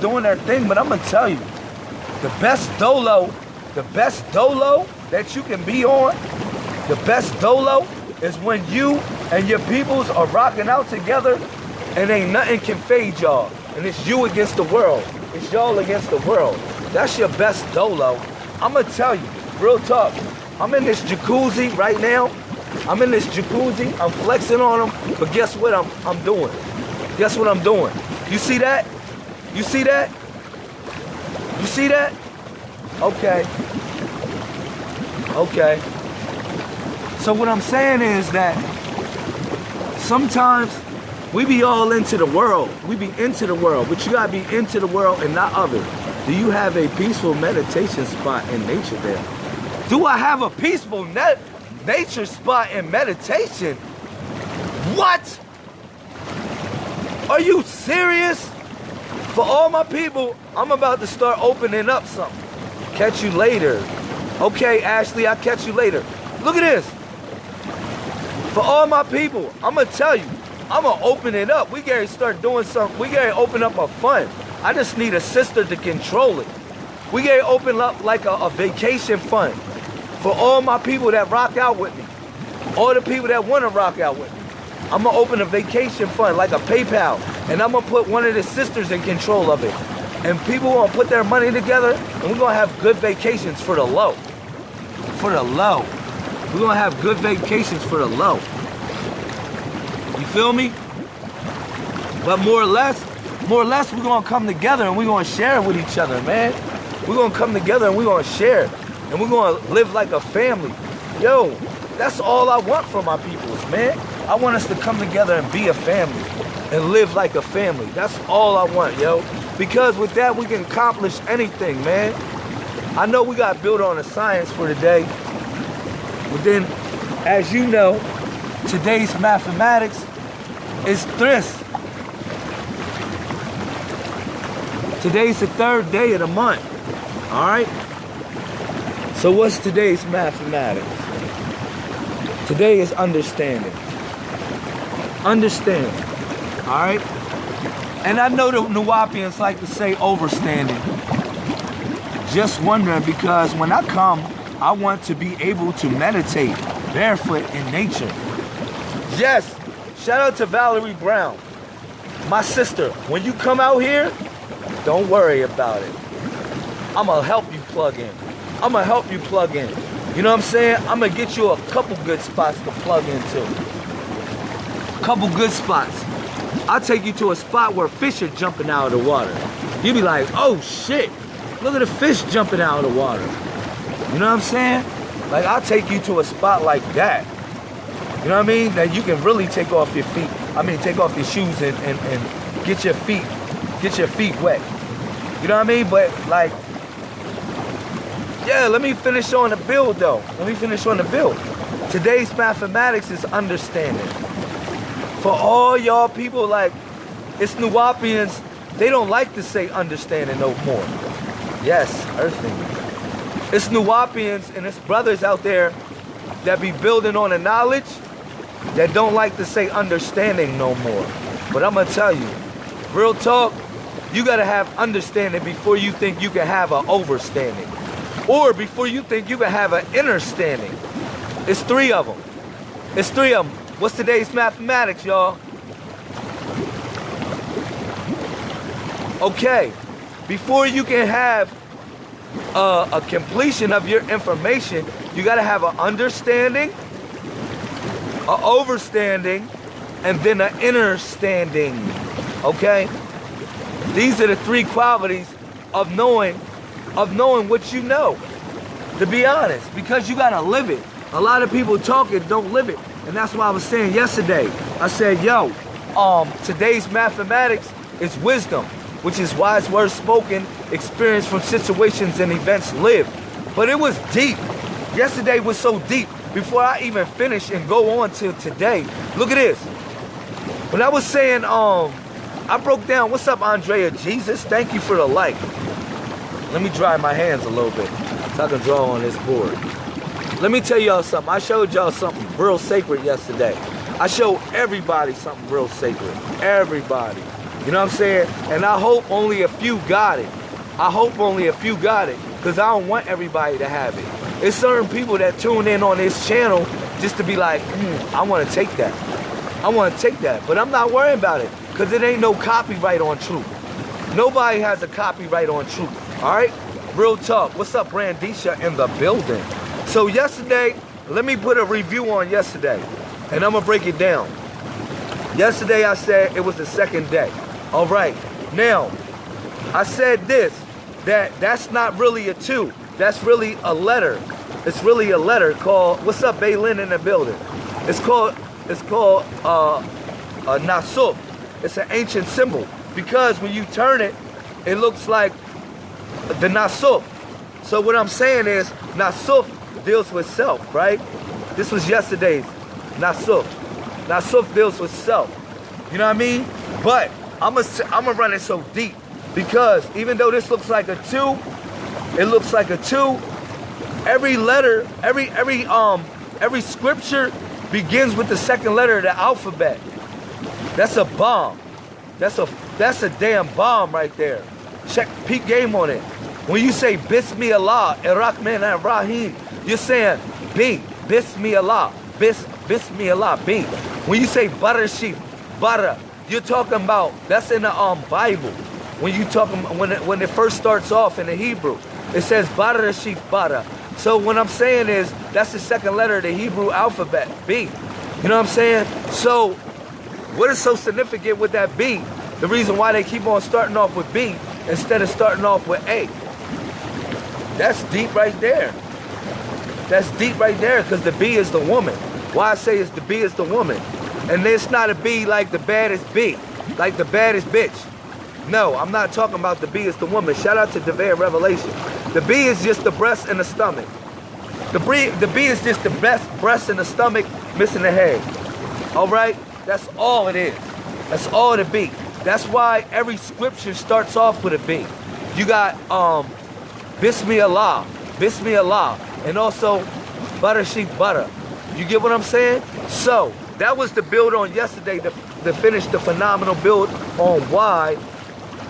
doing their thing, but I'm gonna tell you, the best dolo, the best dolo that you can be on, the best dolo is when you and your peoples are rocking out together and ain't nothing can fade y'all. And it's you against the world. It's y'all against the world. That's your best dolo. I'm gonna tell you, real talk. I'm in this jacuzzi right now. I'm in this jacuzzi. I'm flexing on them. But guess what I'm I'm doing? Guess what I'm doing? You see that? You see that? You see that? Okay. Okay. So what I'm saying is that sometimes we be all into the world. We be into the world, but you gotta be into the world and not of it. Do you have a peaceful meditation spot in nature there? Do I have a peaceful nature spot in meditation? What? Are you serious? For all my people, I'm about to start opening up something. Catch you later. Okay, Ashley, I'll catch you later. Look at this. For all my people, I'm gonna tell you, I'm gonna open it up. We gotta start doing something. We gotta open up a fund. I just need a sister to control it. We gotta open up like a, a vacation fund for all my people that rock out with me. All the people that wanna rock out with me. I'm gonna open a vacation fund like a PayPal, and I'm gonna put one of the sisters in control of it. And people gonna put their money together, and we're gonna have good vacations for the low. For the low. We're gonna have good vacations for the low. You feel me? But more or less, more or less, we're gonna come together and we're gonna share with each other, man. We're gonna come together and we're gonna share. And we're gonna live like a family. Yo, that's all I want from my peoples, man. I want us to come together and be a family and live like a family. That's all I want, yo. Because with that, we can accomplish anything, man. I know we got built on a science for today. But then, as you know, today's mathematics is tres. Today's the third day of the month. All right? So what's today's mathematics? Today is understanding. Understand. All right? And I know the Nuwaubians like to say overstanding. Just wondering because when I come, I want to be able to meditate barefoot in nature. Yes, shout out to Valerie Brown. My sister, when you come out here, don't worry about it. I'm gonna help you plug in. I'm gonna help you plug in. You know what I'm saying? I'm gonna get you a couple good spots to plug into. Couple good spots. I'll take you to a spot where fish are jumping out of the water. You be like, oh shit, look at the fish jumping out of the water. You know what I'm saying? Like I'll take you to a spot like that. You know what I mean? That you can really take off your feet. I mean, take off your shoes and, and, and get your feet, get your feet wet. You know what I mean? But like, yeah, let me finish on the build though. Let me finish on the build. Today's mathematics is understanding. For all y'all people like, it's Nuwaubians, they don't like to say understanding no more. Yes, earthling. It's Nuwaubians and it's brothers out there that be building on the knowledge that don't like to say understanding no more. But I'm gonna tell you, real talk, you gotta have understanding before you think you can have an overstanding or before you think you can have an understanding. It's three of them. It's three of them. What's today's mathematics, y'all? Okay, before you can have uh, a completion of your information, you got to have an understanding, an overstanding, and then an understanding. Okay? These are the three qualities of knowing of knowing what you know. To be honest, because you gotta live it. A lot of people talk it, don't live it. And that's why I was saying yesterday. I said, yo, um, today's mathematics is wisdom, which is wise words spoken, experience from situations and events lived. But it was deep. Yesterday was so deep. Before I even finish and go on to today, look at this. When I was saying, um, I broke down, what's up, Andrea Jesus? Thank you for the like. Let me dry my hands a little bit so I can draw on this board. Let me tell y'all something. I showed y'all something real sacred yesterday. I showed everybody something real sacred. Everybody. You know what I'm saying? And I hope only a few got it. I hope only a few got it because I don't want everybody to have it. It's certain people that tune in on this channel just to be like, mm, I want to take that. I want to take that. But I'm not worrying about it because it ain't no copyright on truth. Nobody has a copyright on truth. All right? Real talk. What's up, Brandisha in the building? So yesterday, let me put a review on yesterday. And I'm to break it down. Yesterday I said it was the second day. All right. Now, I said this that that's not really a two. That's really a letter. It's really a letter called, what's up, Baylin in the building? It's called, it's called uh, a Nasuf. It's an ancient symbol because when you turn it, it looks like the Nasuf. So what I'm saying is Nasuf deals with self, right? This was yesterday's Nasuf. Nasuf deals with self. You know what I mean? But I'm I'm gonna run it so deep because even though this looks like a two, it looks like a two. Every letter, every every um every scripture begins with the second letter of the alphabet. That's a bomb. That's a that's a damn bomb right there. Check peak game on it. When you say Bismillah, ir-Rahman and Rahim, you're saying B, Bismillah, Bis, Bismillah, B. When you say butter sheep, butter, you're talking about, that's in the um Bible. When you talking when it, when it first starts off in the Hebrew, it says Bara Sheep Bara. So what I'm saying is that's the second letter of the Hebrew alphabet, B. You know what I'm saying? So what is so significant with that B? The reason why they keep on starting off with B instead of starting off with A. That's deep right there. That's deep right there because the B is the woman. Why I say is the B is the woman. And it's not a B like the baddest B, like the baddest bitch. No, I'm not talking about the B is the woman. Shout out to Devere Revelation. The B is just the breast and the stomach. The B, the B is just the best breast and the stomach missing the head. All right? That's all it is. That's all the B. That's why every scripture starts off with a B. You got um, Bismillah, Bismillah, and also butter sheep butter. You get what I'm saying? So that was the build on yesterday to, to finish the phenomenal build on why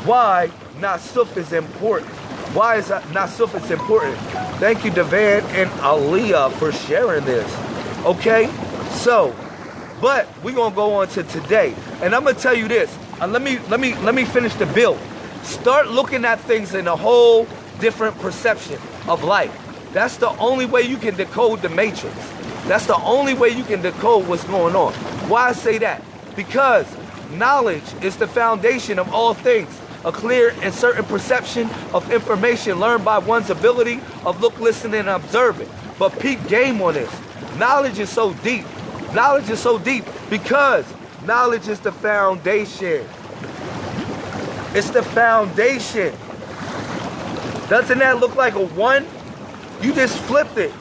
why Nasuf is important. Why is Nasuf is important? Thank you, Devan and Aliyah, for sharing this. Okay? So, but we're gonna go on to today. And I'm gonna tell you this. Uh, let me let me let me finish the build. Start looking at things in a whole different perception of life. That's the only way you can decode the matrix. That's the only way you can decode what's going on. Why I say that? Because knowledge is the foundation of all things a clear and certain perception of information learned by one's ability of look, listen, and observing. But peak game on this. Knowledge is so deep. Knowledge is so deep because knowledge is the foundation. It's the foundation. Doesn't that look like a one? You just flipped it.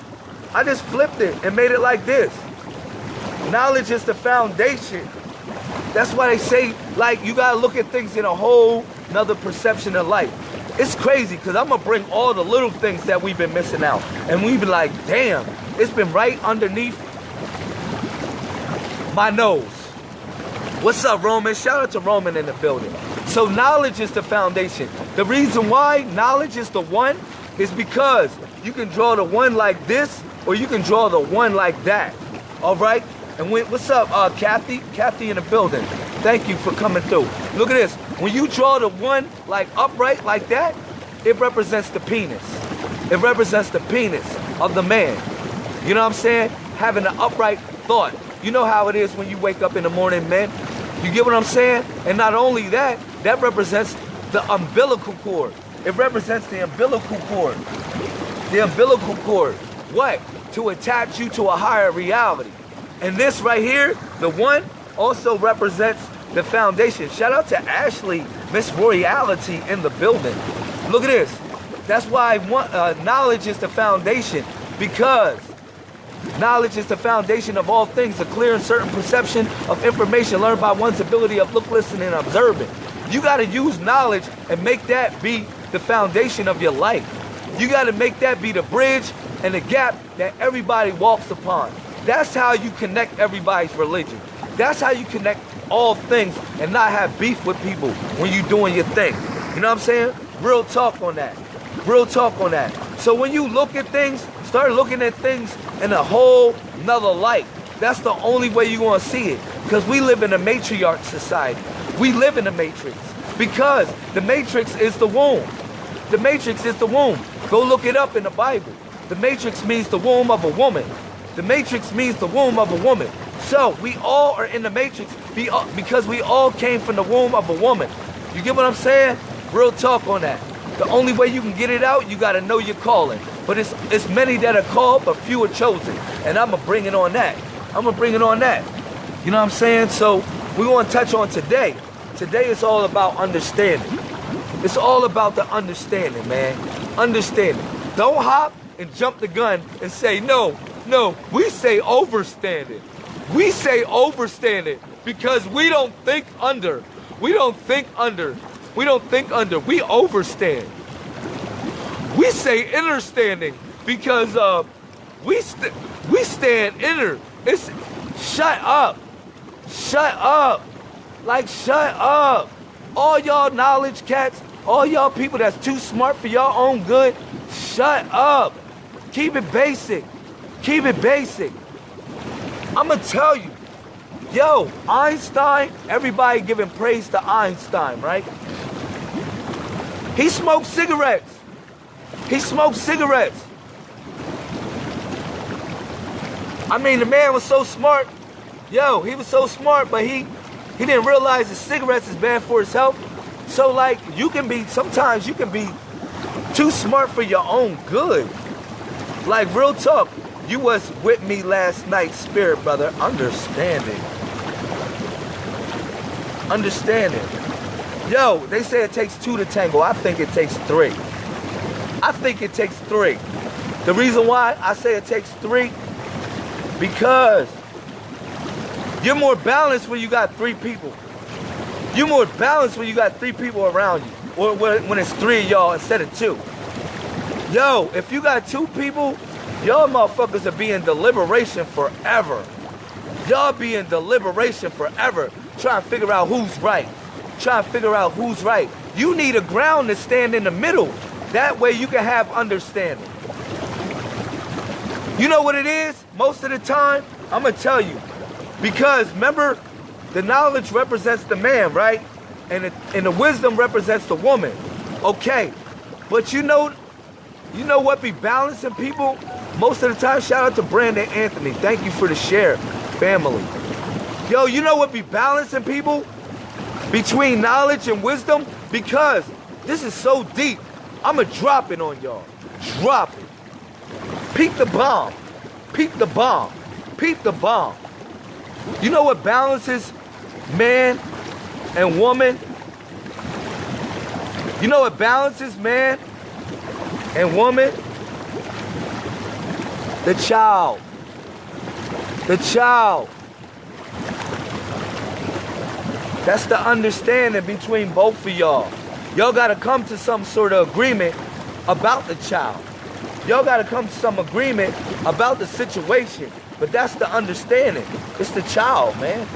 I just flipped it and made it like this. Knowledge is the foundation. That's why they say, like, you gotta look at things in a whole another perception of life. It's crazy because I'm gonna bring all the little things that we've been missing out. And we be like, damn, it's been right underneath my nose. What's up, Roman? Shout out to Roman in the building. So knowledge is the foundation. The reason why knowledge is the one is because you can draw the one like this or you can draw the one like that. All right? And when, what's up, uh, Kathy? Kathy in the building. Thank you for coming through. Look at this. When you draw the one like upright like that, it represents the penis. It represents the penis of the man. You know what I'm saying? Having an upright thought. You know how it is when you wake up in the morning, man. You get what I'm saying? And not only that, that represents the umbilical cord. It represents the umbilical cord. The umbilical cord. What? To attach you to a higher reality. And this right here, the one, also represents the foundation. Shout out to Ashley, Miss Royality in the building. Look at this. That's why want, uh, knowledge is the foundation because knowledge is the foundation of all things, a clear and certain perception of information learned by one's ability of look, listen, and observing. You got to use knowledge and make that be the foundation of your life. You got to make that be the bridge and the gap that everybody walks upon. That's how you connect everybody's religion. That's how you connect all things and not have beef with people when you're doing your thing. You know what I'm saying? Real talk on that. Real talk on that. So when you look at things, start looking at things in a whole nother light. That's the only way you're gonna see it. Because we live in a matriarch society. We live in a matrix. Because the matrix is the womb. The matrix is the womb. Go look it up in the Bible. The matrix means the womb of a woman. The matrix means the womb of a woman. So we all are in the matrix uh, because we all came from the womb of a woman. You get what I'm saying? Real talk on that. The only way you can get it out, you gotta know your calling. But it's it's many that are called, but few are chosen. And I'ma bring it on that. I'ma bring it on that. You know what I'm saying? So we want to touch on today. Today is all about understanding. It's all about the understanding, man. Understanding. Don't hop and jump the gun and say, no, no, we say overstanding. We say overstanding because we don't think under. We don't think under. We don't think under. We overstand. We say inner standing because uh, we st we stand inner. It's shut up. Shut up. Like shut up. All y'all knowledge cats, all y'all people that's too smart for your own good, shut up. Keep it basic. Keep it basic. I'ma tell you, yo, Einstein, everybody giving praise to Einstein, right? He smoked cigarettes. He smoked cigarettes. I mean, the man was so smart. Yo, he was so smart, but he he didn't realize that cigarettes is bad for his health. So like, you can be, sometimes you can be too smart for your own good. Like real talk, you was with me last night, spirit brother, understanding. Understanding. Yo, they say it takes two to tango. I think it takes three. I think it takes three. The reason why I say it takes three, because you're more balanced when you got three people. You're more balanced when you got three people around you. Or when it's three y'all instead of two. Yo, if you got two people Y'all motherfuckers are being deliberation forever. Y'all be in deliberation forever, trying to figure out who's right. Trying to figure out who's right. You need a ground to stand in the middle. That way you can have understanding. You know what it is? Most of the time, I'm gonna tell you. Because remember, the knowledge represents the man, right? And the, and the wisdom represents the woman. Okay. But you know, you know what be balancing people? Most of the time, shout out to Brandon Anthony. Thank you for the share, family. Yo, you know what be balancing people? Between knowledge and wisdom? Because this is so deep. I'ma drop it on y'all. Drop it. Peep the bomb. Peep the bomb. Peep the bomb. You know what balances man and woman? You know what balances man and woman? The child. The child. That's the understanding between both of y'all. Y'all got to come to some sort of agreement about the child. Y'all got to come to some agreement about the situation. But that's the understanding. It's the child, man.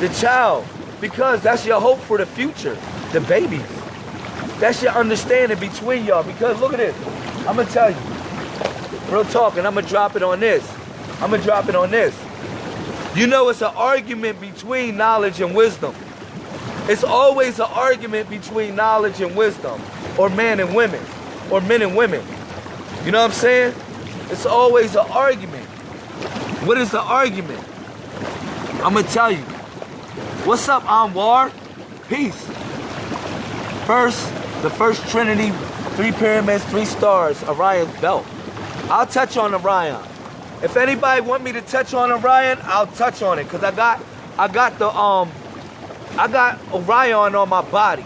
The child. Because that's your hope for the future. The babies. That's your understanding between y'all. Because look at this. I'm going to tell you. Real talk, and I'm gonna drop it on this. I'm gonna drop it on this. You know it's an argument between knowledge and wisdom. It's always an argument between knowledge and wisdom, or men and women, or men and women. You know what I'm saying? It's always an argument. What is the argument? I'm gonna tell you. What's up, Anwar? Peace. First, the first Trinity, three pyramids, three stars, Orion's belt. I'll touch on Orion. If anybody want me to touch on Orion, I'll touch on it because I got I got the um I got Orion on my body.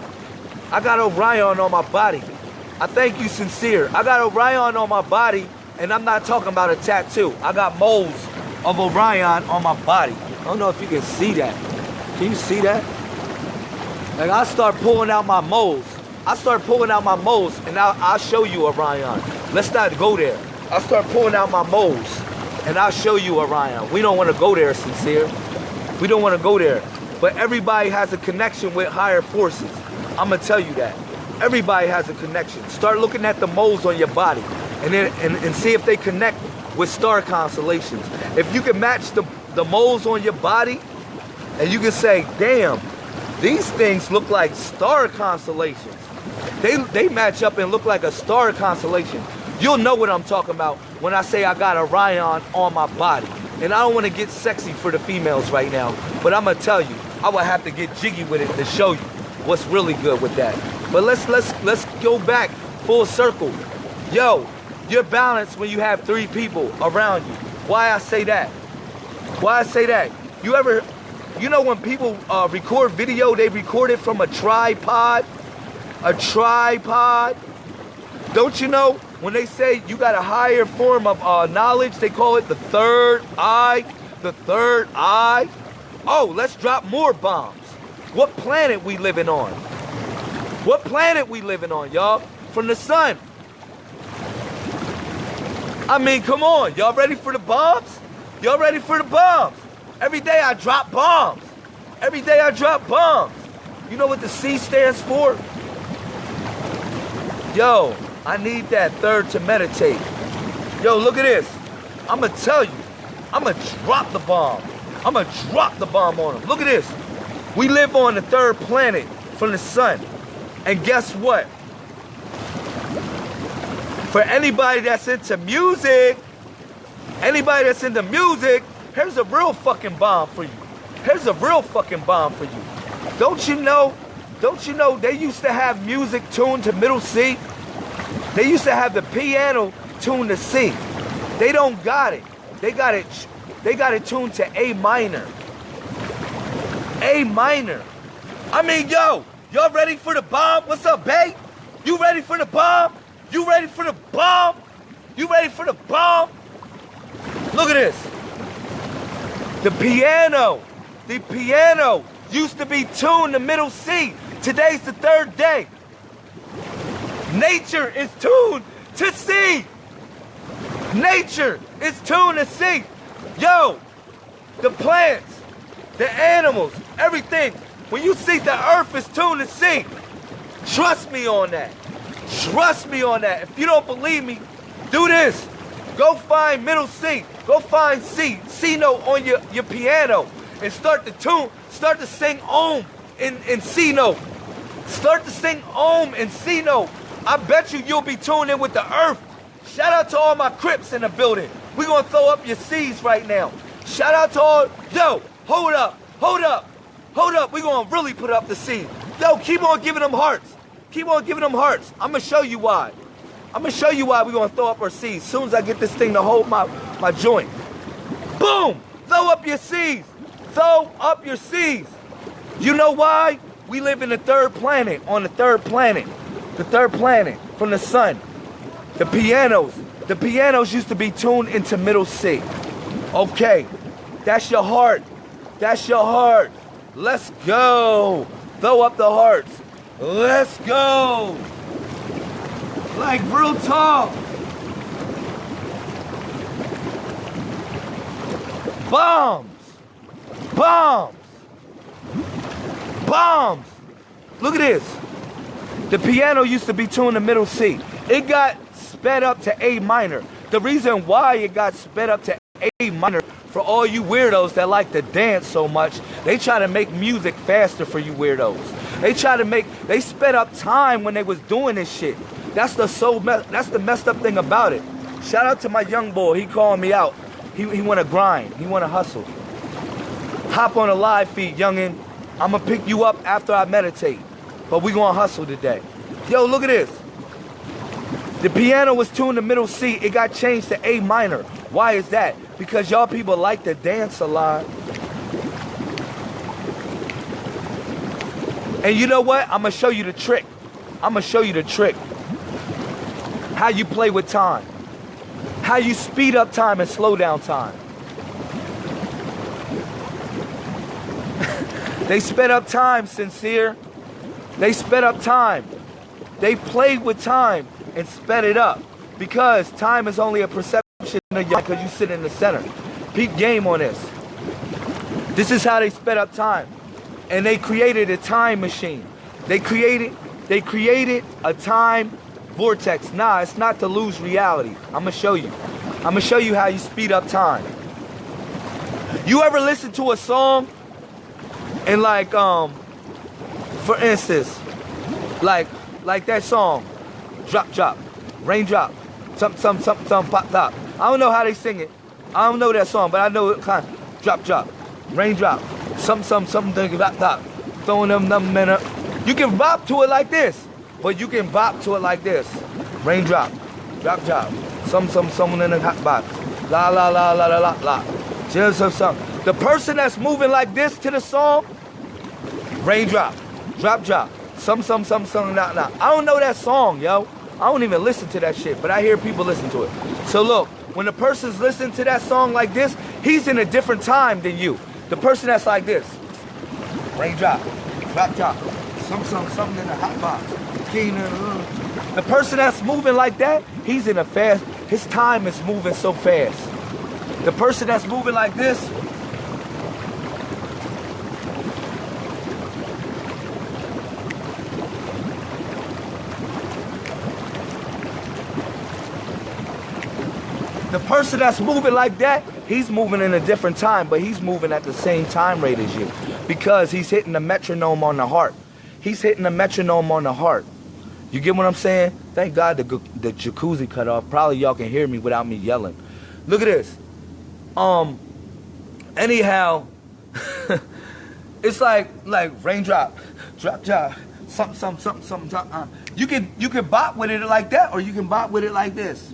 I got Orion on my body. I thank you sincere. I got Orion on my body and I'm not talking about a tattoo. I got moles of Orion on my body. I don't know if you can see that. Can you see that? Like I start pulling out my moles. I start pulling out my moles and I'll, I'll show you Orion. Let's not go there. I'll start pulling out my moles and I'll show you Orion. We don't want to go there, sincere. We don't want to go there. But everybody has a connection with higher forces. I'm gonna tell you that. Everybody has a connection. Start looking at the moles on your body and then and, and see if they connect with star constellations. If you can match the, the moles on your body and you can say, damn, these things look like star constellations. They, they match up and look like a star constellation. You'll know what I'm talking about when I say I got Orion on my body. And I don't want to get sexy for the females right now, but I'm gonna tell you, I would have to get jiggy with it to show you what's really good with that. But let's let's let's go back full circle. Yo, you're balanced when you have three people around you. Why I say that? Why I say that? You ever, you know when people uh, record video, they record it from a tripod? A tripod? Don't you know when they say you got a higher form of uh, knowledge, they call it the third eye, the third eye? Oh, let's drop more bombs. What planet we living on? What planet we living on, y'all? From the sun. I mean, come on. Y'all ready for the bombs? Y'all ready for the bombs? Every day I drop bombs. Every day I drop bombs. You know what the C stands for? Yo, I need that third to meditate. Yo, look at this. I'm gonna tell you. I'm gonna drop the bomb. I'm gonna drop the bomb on them. Look at this. We live on the third planet from the sun. And guess what? For anybody that's into music, anybody that's into music, here's a real fucking bomb for you. Here's a real fucking bomb for you. Don't you know, don't you know they used to have music tuned to middle C? They used to have the piano tuned to C. They don't got it. They got it, they got it tuned to A minor. A minor. I mean, yo, y'all ready for the bomb? What's up, babe? You ready for the bomb? You ready for the bomb? You ready for the bomb? Look at this. The piano, the piano used to be tuned to middle C. Today's the third day. Nature is tuned to C. Nature is tuned to C. Yo, the plants, the animals, everything. When you see the earth is tuned to C, trust me on that. Trust me on that. If you don't believe me, do this. Go find middle C. Go find C, C note on your, your piano and start to tune, start to sing Om in, in C note. Start to sing Om in C note. I bet you you'll be tuned in with the earth. Shout out to all my Crips in the building. We're gonna throw up your C's right now. Shout out to all, yo, hold up, hold up, hold up. We're gonna really put up the C. Yo, keep on giving them hearts. Keep on giving them hearts. I'm gonna show you why. I'm gonna show you why we're gonna throw up our. As soon as I get this thing to hold my, my joint. Boom! Throw up your C's. Throw up your C's. You know why? We live in the third planet, on the third planet. The third planet from the sun. The pianos. The pianos used to be tuned into middle C. Okay. That's your heart. That's your heart. Let's go. Throw up the hearts. Let's go. Like real talk. Bombs. Bombs. Bombs. Look at this. The piano used to be tuned to middle C. It got sped up to A minor. The reason why it got sped up to A minor for all you weirdos that like to dance so much, they try to make music faster for you weirdos. They try to make, they sped up time when they was doing this shit. That's the so, that's the messed up thing about it. Shout out to my young boy, he called me out. He, he wanna grind, he wanna hustle. Hop on a live feed, youngin'. I'ma pick you up after I meditate. But we gonna hustle today. Yo, look at this. The piano was tuned to middle C. It got changed to A minor. Why is that? Because y'all people like to dance a lot. And you know what? I'm gonna show you the trick. I'm gonna show you the trick. How you play with time. How you speed up time and slow down time. they sped up time, sincere. They sped up time. They played with time and sped it up because time is only a perception of your because you sit in the center. Peep game on this. This is how they sped up time. and they created a time machine. They created they created a time vortex. Nah, it's not to lose reality. I'm gonna show you. I'm gonna show you how you speed up time. You ever listen to a song and like um for instance, like like that song, drop drop, raindrop, some some some some pop pop. I don't know how they sing it. I don't know that song, but I know it kind of drop drop, raindrop, some some something pop pop, throwing them them men up. You can bop to it like this, but you can bop to it like this. Raindrop, drop drop, some some someone in the hot box. La la la la la la la. Just some some. The person that's moving like this to the song, raindrop, drop drop, some some some some nah nah. I don't know that song, yo. I don't even listen to that shit, but I hear people listen to it. So look, when the person's listening to that song like this, he's in a different time than you. The person that's like this, raindrop, drop drop, some some something in the hot box. Uh. The person that's moving like that, he's in a fast. His time is moving so fast. The person that's moving like this, person that's moving like that, he's moving in a different time, but he's moving at the same time rate as you because he's hitting the metronome on the heart. He's hitting the metronome on the heart. You get what I'm saying? Thank God the, the jacuzzi cut off. Probably y'all can hear me without me yelling. Look at this. Um, anyhow, it's like like raindrop, drop drop, something something something something. Uh, you can you can bop with it like that, or you can bop with it like this.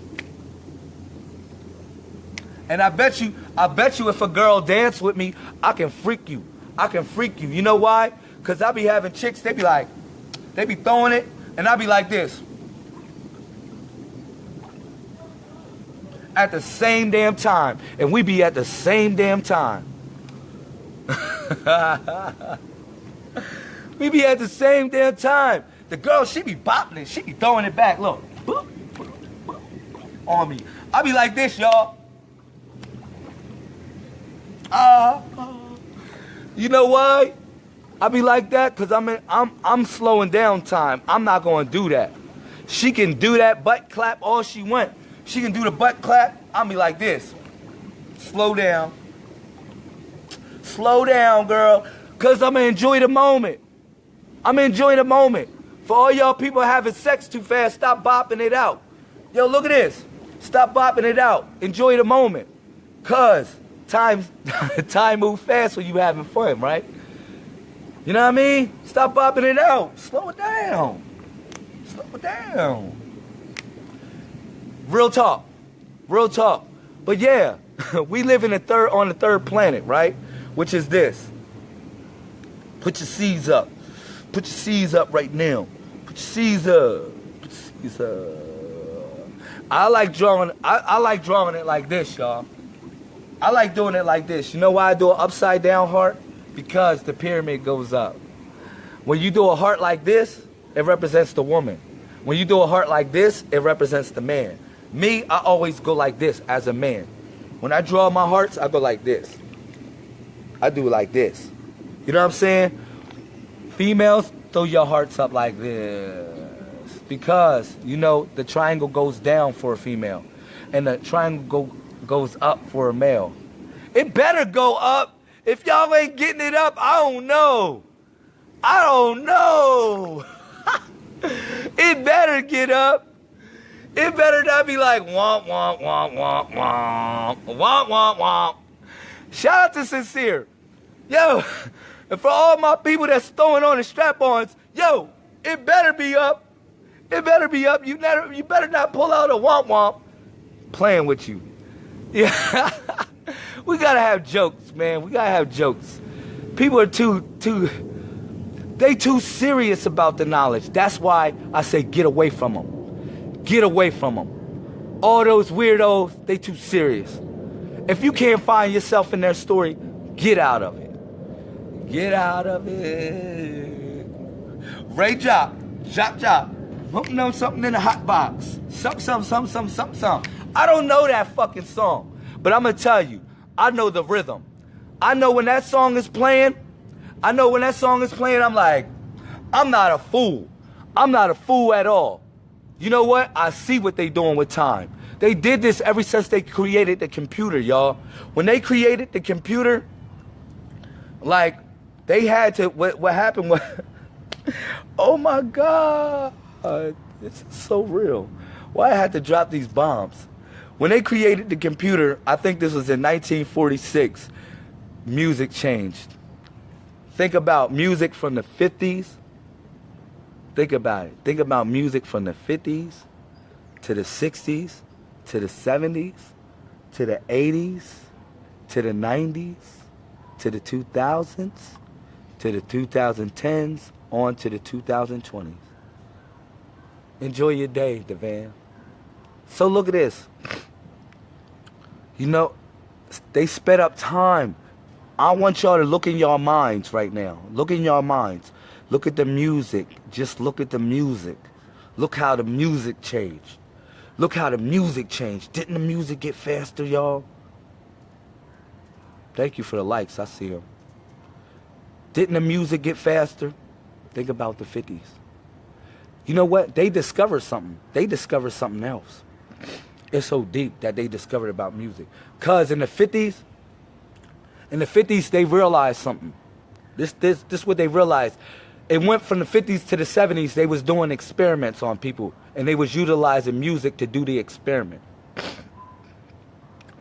And I bet you, I bet you if a girl dance with me, I can freak you. I can freak you. You know why? Because I be having chicks, they be like, they be throwing it, and I be like this. At the same damn time. And we be at the same damn time. we be at the same damn time. The girl, she be bopping it. She be throwing it back. Look. On me. I be like this, y'all. You know why? I be like that because I'm in, I'm I'm slowing down time. I'm not gonna do that. She can do that butt clap all she want. She can do the butt clap. I'll be like this. Slow down. Slow down, girl. Cause I'm gonna enjoy the moment. I'm enjoying the moment. For all y'all people having sex too fast, stop bopping it out. Yo, look at this. Stop bopping it out. Enjoy the moment. Cause time time move fast when you having fun, right? You know what I mean? Stop bopping it out. Slow it down. Slow it down. Real talk. Real talk. But yeah, we live in the third on the third planet, right? Which is this. Put your seeds up. Put your seeds up right now. Put your seeds up. Put your seeds up. I like drawing I, I like drawing it like this, y'all. I like doing it like this. You know why I do an upside down heart? Because the pyramid goes up. When you do a heart like this, it represents the woman. When you do a heart like this, it represents the man. Me, I always go like this as a man. When I draw my hearts, I go like this. I do like this. You know what I'm saying? Females, throw your hearts up like this. Because, you know, the triangle goes down for a female. And the triangle go, goes up for a male. It better go up. If y'all ain't getting it up, I don't know. I don't know. it better get up. It better not be like womp, womp, womp, womp, womp, womp, womp, womp. Shout out to Sincere. Yo, and for all my people that's throwing on the strap-ons, yo, it better be up. It better be up. You, better you better not pull out a womp womp playing with you. Yeah. we gotta have jokes, man. We gotta have jokes. People are too too they too serious about the knowledge. That's why I say get away from them. Get away from them. All those weirdos, they too serious. If you can't find yourself in their story, get out of it. Get out of it. Ray Job, Job Job, putting on something in the hot box. Some, some, some, some, some, some. I don't know that fucking song, but I'm gonna tell you, I know the rhythm. I know when that song is playing, I know when that song is playing, I'm like, I'm not a fool. I'm not a fool at all. You know what? I see what they doing with time. They did this ever since they created the computer, y'all. When they created the computer, like they had to. What, what happened was, oh my God, this is so real. Why I had to drop these bombs? When they created the computer, I think this was in 1946. Music changed. Think about music from the 50s. Think about it. Think about music from the 50s to the 60s to the 70s, to the 80s, to the 90s, to the 2000s, to the 2010s, on to the 2020s. Enjoy your day, Devan. So look at this. You know, they sped up time. I want y'all to look in your minds right now. Look in your minds. Look at the music. Just look at the music. Look how the music changed. Look how the music changed. Didn't the music get faster, y'all? Thank you for the likes. I see them. Didn't the music get faster? Think about the 50s. You know what? They discovered something. They discovered something else. It's so deep that they discovered about music. Cause in the 50s, in the 50s, they realized something. This, this, this what they realized. It went from the 50s to the 70s they was doing experiments on people and they was utilizing music to do the experiment.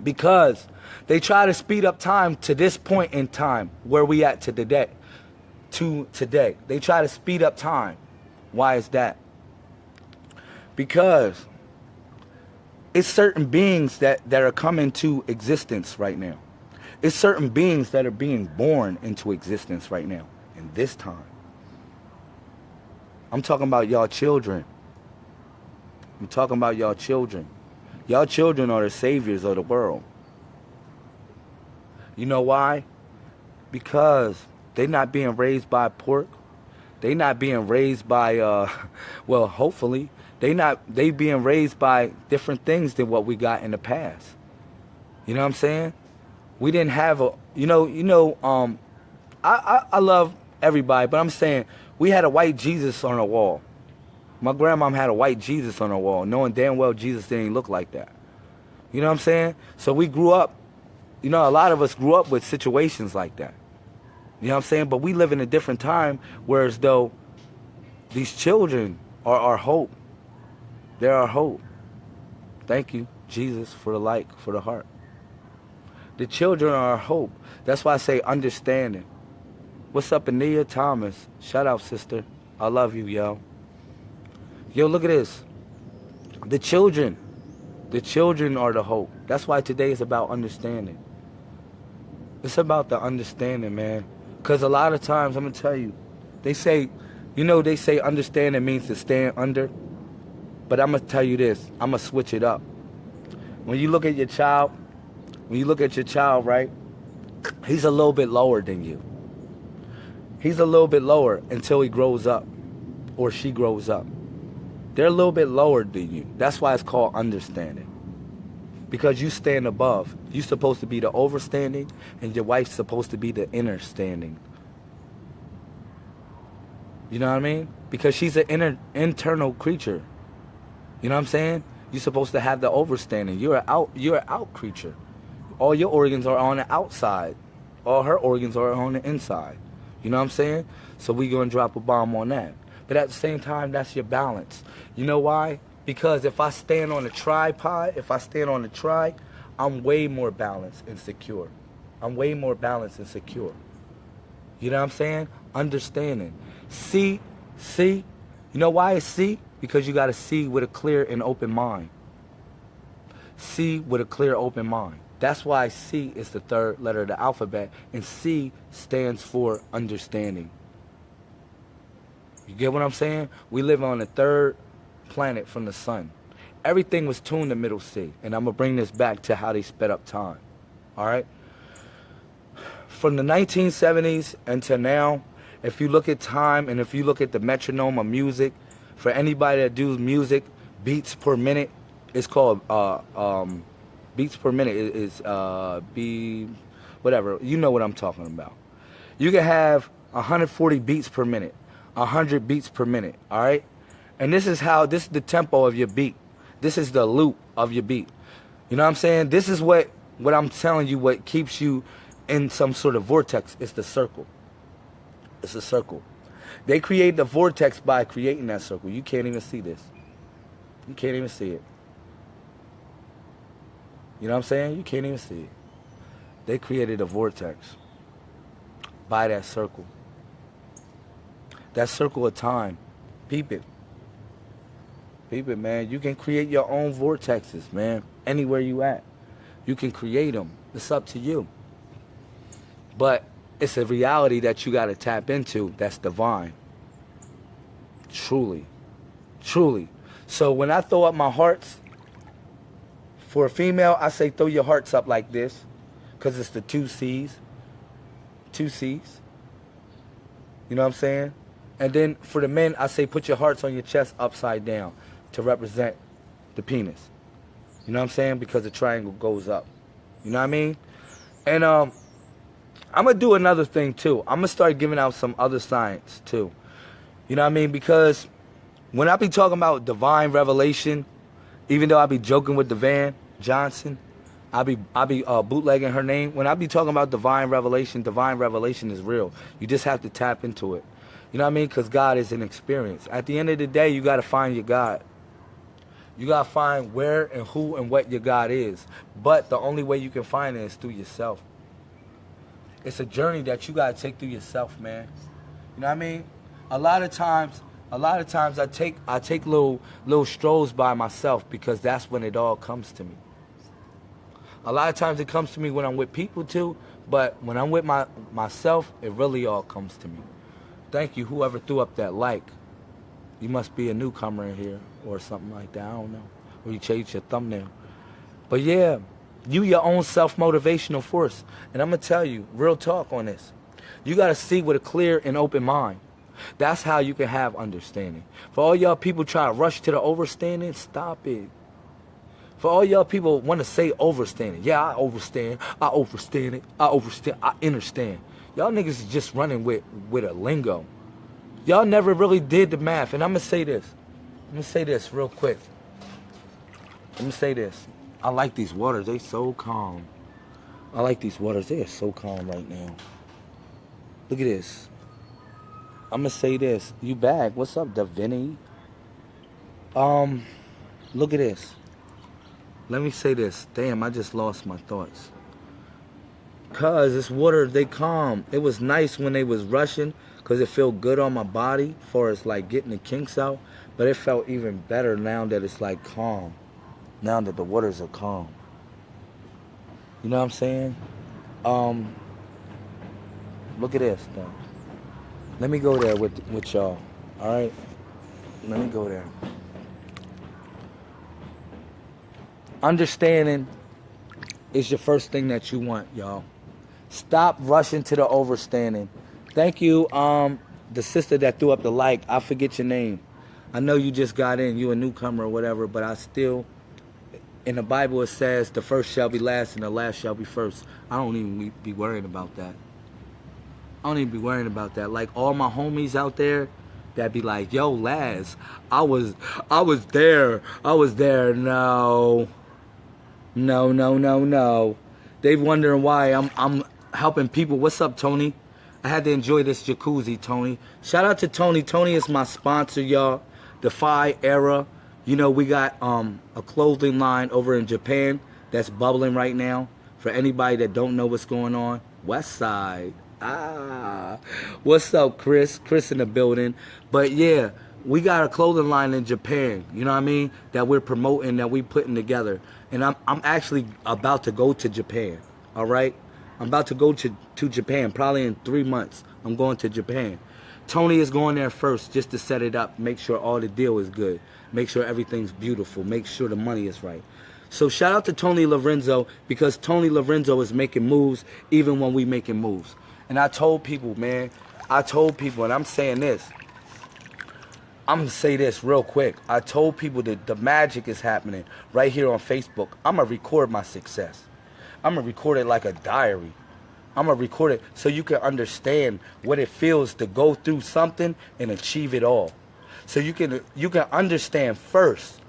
Because they try to speed up time to this point in time where we at to today to today. They try to speed up time. Why is that? Because it's certain beings that that are coming to existence right now it's certain beings that are being born into existence right now in this time I'm talking about y'all children. I'm talking about y'all children. Y'all children are the saviors of the world. You know why? Because they're not being raised by pork. They're not being raised by uh well, hopefully, they not they being raised by different things than what we got in the past. You know what I'm saying? We didn't have a you know, you know, um I, I, I love everybody, but I'm saying we had a white Jesus on our wall. My grandmom had a white Jesus on her wall, knowing damn well Jesus didn't look like that. You know what I'm saying? So we grew up, you know, a lot of us grew up with situations like that. You know what I'm saying? But we live in a different time, whereas though these children are our hope. They're our hope. Thank you, Jesus, for the light, for the heart. The children are our hope. That's why I say understanding. What's up, Ania Thomas? Shout out, sister. I love you, yo. Yo, look at this. The children. The children are the hope. That's why today is about understanding. It's about the understanding, man. Because a lot of times, I'm going to tell you, they say, you know, they say understanding means to stand under. But I'm going to tell you this. I'm going to switch it up. When you look at your child, when you look at your child, right, he's a little bit lower than you. He's a little bit lower until he grows up or she grows up. They're a little bit lower than you. That's why it's called understanding. Because you stand above. You're supposed to be the overstanding and your wife's supposed to be the inner standing. You know what I mean? Because she's an inner internal creature. You know what I'm saying? You're supposed to have the overstanding. You're an out you're an out creature. All your organs are on the outside. All her organs are on the inside. You know what I'm saying? So we gonna drop a bomb on that. But at the same time, that's your balance. You know why? Because if I stand on a tripod, if I stand on a tri, I'm way more balanced and secure. I'm way more balanced and secure. You know what I'm saying? Understanding. See, see. You know why it's see? Because you got to see with a clear and open mind. See with a clear, open mind. That's why C is the third letter of the alphabet, and C stands for understanding. You get what I'm saying? We live on the third planet from the sun. Everything was tuned to middle C, and I'm going to bring this back to how they sped up time. All right? From the 1970s until now, if you look at time and if you look at the metronome of music, for anybody that does music, beats per minute, it's called uh, um, beats per minute is, uh, be whatever. You know what I'm talking about. You can have 140 beats per minute, 100 beats per minute, all right? And this is how, this is the tempo of your beat. This is the loop of your beat. You know what I'm saying? This is what, what I'm telling you, what keeps you in some sort of vortex. It's the circle. It's a circle. They create the vortex by creating that circle. You can't even see this. You can't even see it. You know what I'm saying? You can't even see it. They created a vortex by that circle. That circle of time. Peep it. Peep it, man. You can create your own vortexes, man. Anywhere you at. You can create them. It's up to you. But it's a reality that you got to tap into that's divine. Truly. Truly. So when I throw up my hearts, for a female, I say throw your hearts up like this because it's the two C's. Two C's. You know what I'm saying? And then for the men, I say put your hearts on your chest upside down to represent the penis. You know what I'm saying? Because the triangle goes up. You know what I mean? And um, I'm to do another thing too. I'm to start giving out some other science too. You know what I mean? Because when I be talking about divine revelation, even though I be joking with Devan Johnson, I be I be uh, bootlegging her name. When I be talking about divine revelation, divine revelation is real. You just have to tap into it. You know what I mean? Because God is an experience. At the end of the day, you got to find your God. You got to find where and who and what your God is. But the only way you can find it is through yourself. It's a journey that you got to take through yourself, man. You know what I mean? A lot of times, a lot of times I take I take little little strolls by myself because that's when it all comes to me. A lot of times it comes to me when I'm with people too, but when I'm with my myself, it really all comes to me. Thank you, whoever threw up that like. You must be a newcomer in here or something like that. I don't know. Or you changed your thumbnail. But yeah, you your own self-motivational force. And I'm going to tell you, real talk on this. You got to see with a clear and open mind. That's how you can have understanding. For all y'all people try to rush to the overstanding, stop it. For all y'all people want to say overstanding. Yeah, I overstand. I overstand it. I overstand. I understand. Y'all niggas is just running with, with a lingo. Y'all never really did the math. And I'm going to say this. I'm going to say this real quick. Let me say this. I like these waters. They so calm. I like these waters. They are so calm right now. Look at this. I'm gonna say this. You back? What's up, Davini? Um, look at this. Let me say this. Damn, I just lost my thoughts. Cause this water, they calm. It was nice when they was rushing, cause it felt good on my body, for as like getting the kinks out. But it felt even better now that it's like calm. Now that the waters are calm. You know what I'm saying? Um, look at this though. Let me go there with with y'all. All right. Let me go there. Understanding is your first thing that you want, y'all. Stop rushing to the overstanding. Thank you, um, the sister that threw up the like. I forget your name. I know you just got in. You a newcomer or whatever, but I still in the Bible it says the first shall be last and the last shall be first. I don't even be worrying about that. I don't even be worrying about that. Like all my homies out there that be like, yo, Laz, I was I was there. I was there. No. No, no, no, no. They wondering why I'm I'm helping people. What's up, Tony? I had to enjoy this jacuzzi, Tony. Shout out to Tony. Tony is my sponsor, y'all. Defy Era. You know, we got um, a clothing line over in Japan that's bubbling right now. For anybody that don't know what's going on, West Side. Ah, what's up, Chris? Chris in the building. But yeah, we got a clothing line in Japan. You know what I mean? That we're promoting, that we putting together. And I'm I'm actually about to go to Japan. All right, I'm about to go to to Japan. Probably in three months. I'm going to Japan. Tony is going there first just to set it up, make sure all the deal is good, make sure everything's beautiful, make sure the money is right. So shout out to Tony Lorenzo because Tony Lorenzo is making moves even when we making moves. And I told people, man, I told people, and I'm saying this. I'm gonna say this real quick. I told people that the magic is happening right here on Facebook. I'm gonna record my success. I'm gonna record it like a diary. I'm gonna record it so you can understand what it feels to go through something and achieve it all. So you can you can understand first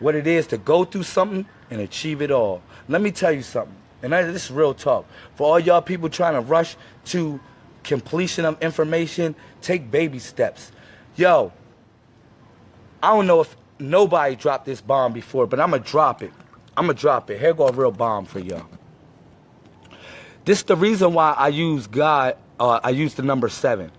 what it is to go through something and achieve it all. Let me tell you something, and this is real talk. For all y'all people trying to rush to completion of information, take baby steps. Yo, I don't know if nobody dropped this bomb before, but I'm gonna drop it. I'm gonna drop it. Here go a real bomb for y'all. This is the reason why I use God. Uh, I use the number seven.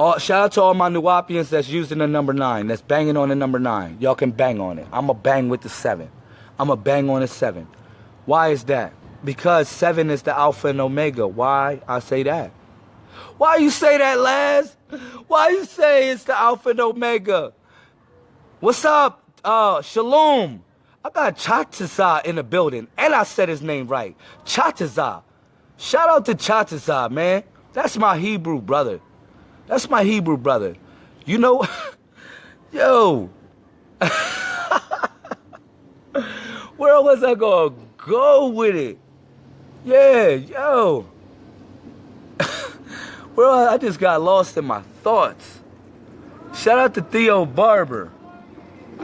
Uh, shout out to all my Nuwaubians that's using the number nine, that's banging on the number nine. Y'all can bang on it. I'm going to bang with the seven. I'm going to bang on the seven. Why is that? Because seven is the Alpha and Omega. Why I say that? Why you say that, Laz? Why you say it's the Alpha and Omega? What's up? Uh, Shalom. I got Chataza in the building, and I said his name right. Chataza. Shout out to Chataza, man. That's my Hebrew brother. That's my Hebrew brother. You know, yo, where was I gonna go with it? Yeah, yo. well, I just got lost in my thoughts. Shout out to Theo Barber.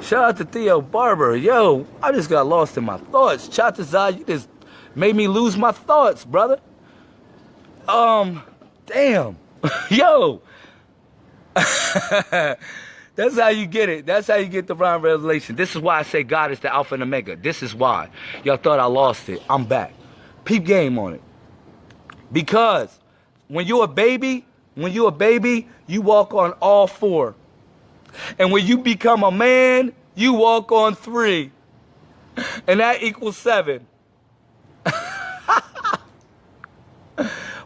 Shout out to Theo Barber. Yo, I just got lost in my thoughts. Chatazai, you just made me lose my thoughts, brother. Um, damn. Yo, That's how you get it. That's how you get the divine revelation. This is why I say God is the Alpha and Omega. This is why. Y'all thought I lost it. I'm back. Peep game on it. Because when you're a baby, when you're a baby, you walk on all four. And when you become a man, you walk on three. And that equals seven.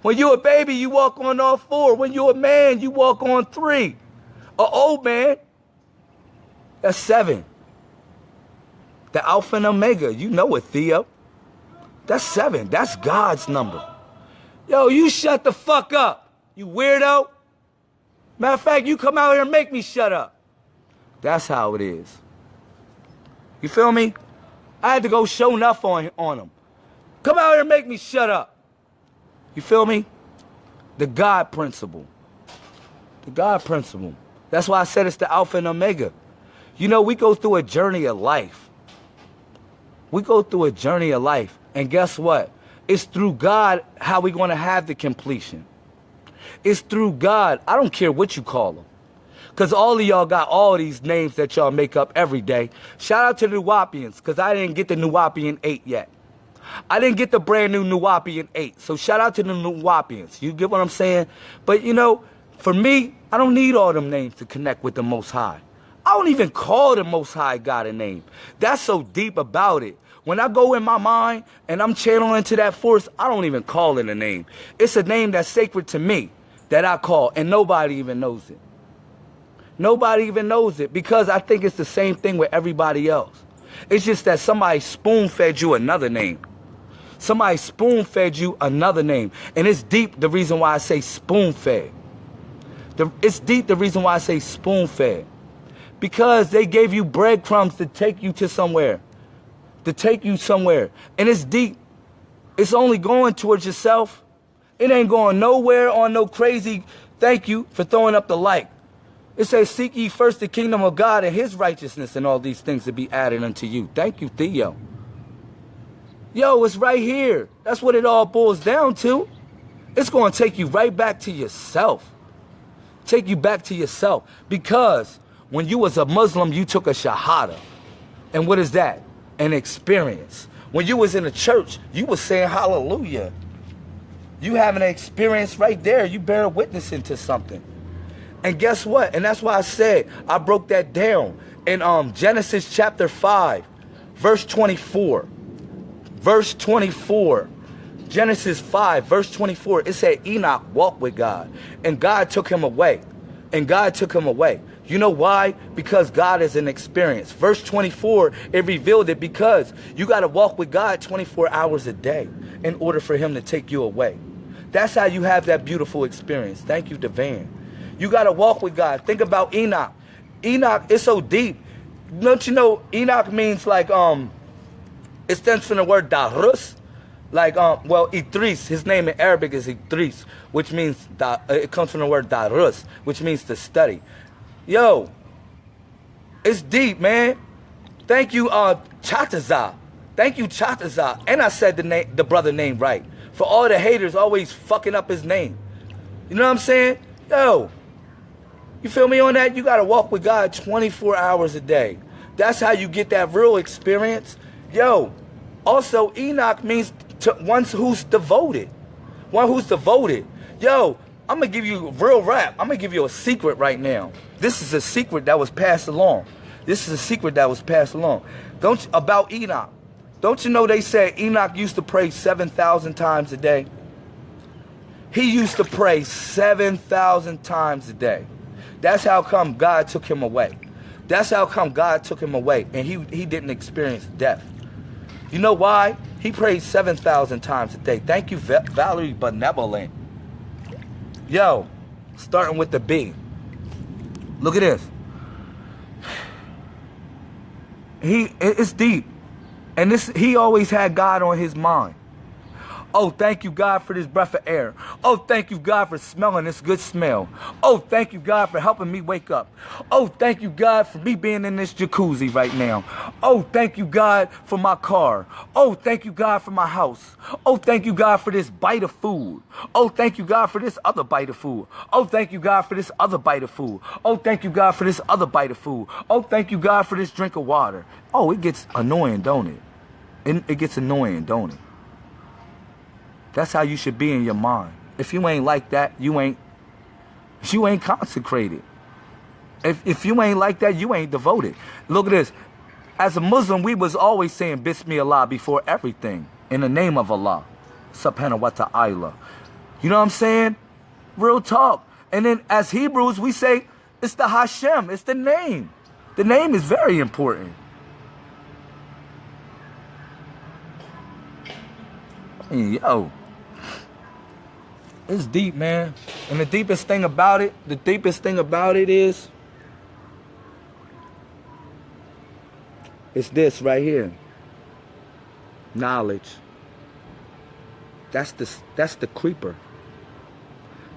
When you're a baby, you walk on all four. When you're a man, you walk on three. An old man, that's seven. The Alpha and Omega, you know it, Theo. That's seven. That's God's number. Yo, you shut the fuck up, you weirdo. Matter of fact, you come out here and make me shut up. That's how it is. You feel me? I had to go show enough on, on him. Come out here and make me shut up. You feel me? The God principle. The God principle. That's why I said it's the Alpha and Omega. You know, we go through a journey of life. We go through a journey of life. And guess what? It's through God how we're going to have the completion. It's through God. I don't care what you call them. Because all of y'all got all these names that y'all make up every day. Shout out to the Nuwaubians, because I didn't get the Nuwaubian 8 yet. I didn't get the brand new Nuwaubian 8. So shout out to the Nuwaubians. You get what I'm saying? But you know, for me, I don't need all them names to connect with the Most High. I don't even call the Most High God a name. That's so deep about it. When I go in my mind and I'm channeling to that force, I don't even call it a name. It's a name that's sacred to me that I call, and nobody even knows it. Nobody even knows it because I think it's the same thing with everybody else. It's just that somebody spoon fed you another name. Somebody spoon fed you another name. And it's deep the reason why I say spoon fed. The, it's deep the reason why I say spoon fed. Because they gave you breadcrumbs to take you to somewhere. To take you somewhere. And it's deep. It's only going towards yourself. It ain't going nowhere on no crazy thank you for throwing up the like. It says, Seek ye first the kingdom of God and his righteousness, and all these things to be added unto you. Thank you, Theo. Yo, it's right here. That's what it all boils down to. It's going to take you right back to yourself. Take you back to yourself. Because when you was a Muslim, you took a shahada. And what is that? An experience. When you was in a church, you was saying hallelujah. You having an experience right there. You bear witness into something. And guess what? And that's why I said I broke that down in um, Genesis chapter 5, verse 24 verse 24. Genesis 5, verse 24, it said Enoch walked with God, and God took him away. And God took him away. You know why? Because God is an experience. Verse 24, it revealed it because you got to walk with God 24 hours a day in order for him to take you away. That's how you have that beautiful experience. Thank you, Devan. You got to walk with God. Think about Enoch. Enoch is so deep. Don't you know Enoch means like um it stands from the word darus. Like um, well, Idris. His name in Arabic is Idris, which means da, uh, it comes from the word darus, which means to study. Yo, it's deep, man. Thank you, uh, Chataza. Thank you, Chataza. And I said the name, the brother name right. For all the haters always fucking up his name. You know what I'm saying? Yo, you feel me on that? You gotta walk with God 24 hours a day. That's how you get that real experience. Yo, also Enoch means to one who's devoted. One who's devoted. Yo, I'm gonna give you real rap. I'm gonna give you a secret right now. This is a secret that was passed along. This is a secret that was passed along. Don't about Enoch. Don't you know they said Enoch used to pray 7,000 times a day? He used to pray 7,000 times a day. That's how come God took him away. That's how come God took him away and he, he didn't experience death. You know why? He prays 7,000 times a day. Thank you, Valerie Benevolent. Yo, starting with the B. Look at this. He it's deep. And this he always had God on his mind. Oh, thank you, God, for this breath of air. Oh, thank you, God, for smelling this good smell. Oh, thank you, God, for helping me wake up. Oh, thank you, God, for me being in this jacuzzi right now. Oh, thank you, God, for my car. Oh, thank you, God, for my house. Oh, thank you, God, for this bite of food. Oh, thank you, God, for this other bite of food. Oh, thank you, God, for this other bite of food. Oh, thank you, God, for this other bite of food. Oh, thank you, God, for this drink of water. Oh, it gets annoying, don't it? It, it gets annoying, don't it? That's how you should be in your mind. If you ain't like that, you ain't you ain't consecrated. If if you ain't like that, you ain't devoted. Look at this. As a Muslim, we was always saying Bismillah before everything. In the name of Allah. Subhanahu wa ta'ala. You know what I'm saying? Real talk. And then as Hebrews, we say it's the Hashem. It's the name. The name is very important. Yo. It's deep, man. And the deepest thing about it, the deepest thing about it is, it's this right here. Knowledge. That's the that's the creeper.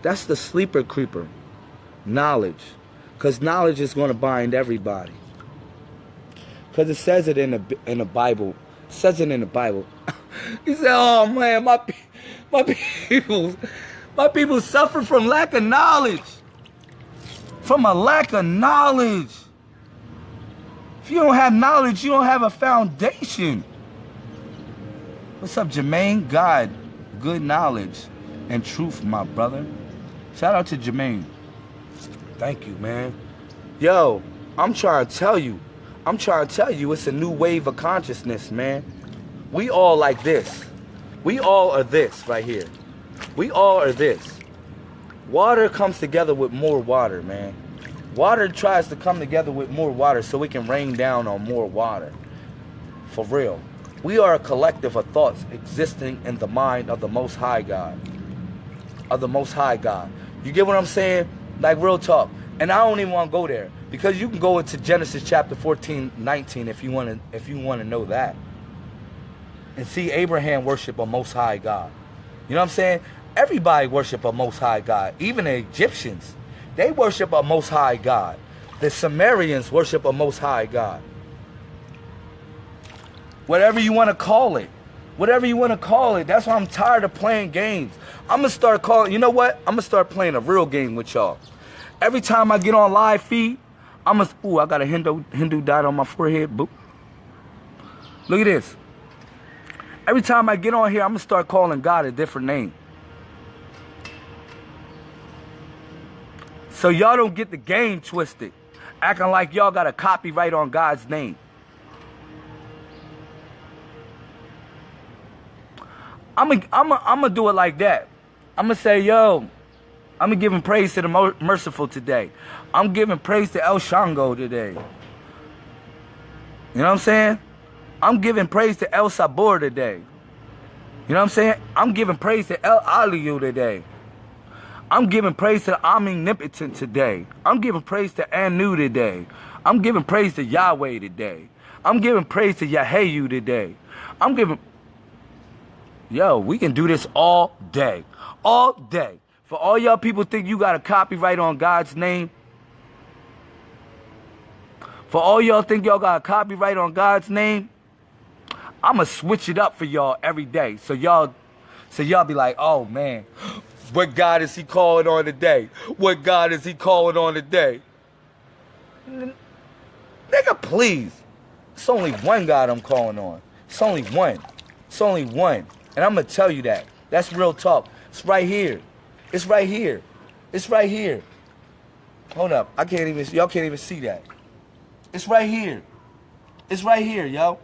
That's the sleeper creeper. Knowledge. Because knowledge is going to bind everybody. Because it says it in the in the Bible. It says it in the Bible. he said, "Oh man, my my people my people suffer from lack of knowledge. From a lack of knowledge. If you don't have knowledge, you don't have a foundation. What's up, Jermaine? God, good knowledge and truth, my brother. Shout out to Jermaine. Thank you, man. Yo, I'm trying to tell you. I'm trying to tell you it's a new wave of consciousness, man. We all like this. We all are this right here. We all are this. Water comes together with more water, man. Water tries to come together with more water so it can rain down on more water. For real. We are a collective of thoughts existing in the mind of the Most High God. Of the Most High God. You get what I'm saying? Like real talk. And I don't even want to go there because you can go into Genesis chapter 14, 19 if you want to if you want to know that. And see Abraham worship a Most High God. You know what I'm saying? Everybody worship a Most High God. Even the Egyptians, they worship a Most High God. The Sumerians worship a Most High God. Whatever you want to call it. Whatever you want to call it. That's why I'm tired of playing games. I'm going to start calling, you know what? I'm going to start playing a real game with y'all. Every time I get on live feed, I'm going to, ooh, I got a Hindu, Hindu dot on my forehead. Boop. Look at this. Every time I get on here, I'm going to start calling God a different name. So y'all don't get the game twisted. Acting like y'all got a copyright on God's name. I'm going I'm I'm to do it like that. I'm going to say, yo, I'm going to give praise to the merciful today. I'm giving praise to El Shango today. You know what I'm saying? I'm giving praise to El Sabor today. You know what I'm saying? I'm giving praise to El Aliyu today. I'm giving praise to omnipotent today. I'm giving praise to Anu today. I'm giving praise to Yahweh today. I'm giving praise to Yahayu today. I'm giving... yo, we can do this all day. All day. For all y'all people think you got a copyright on God's name. For all y'all think y'all got a copyright on God's name. I'ma switch it up for y'all every day. So y'all so y'all be like, oh man, what God is he calling on today? What God is he calling on today? Nigga, please. It's only one God I'm calling on. It's only one. It's only one. And I'm to tell you that. That's real talk. It's right here. It's right here. It's right here. Hold up. I can't even, y'all can't even see that. It's right here. It's right here, yo.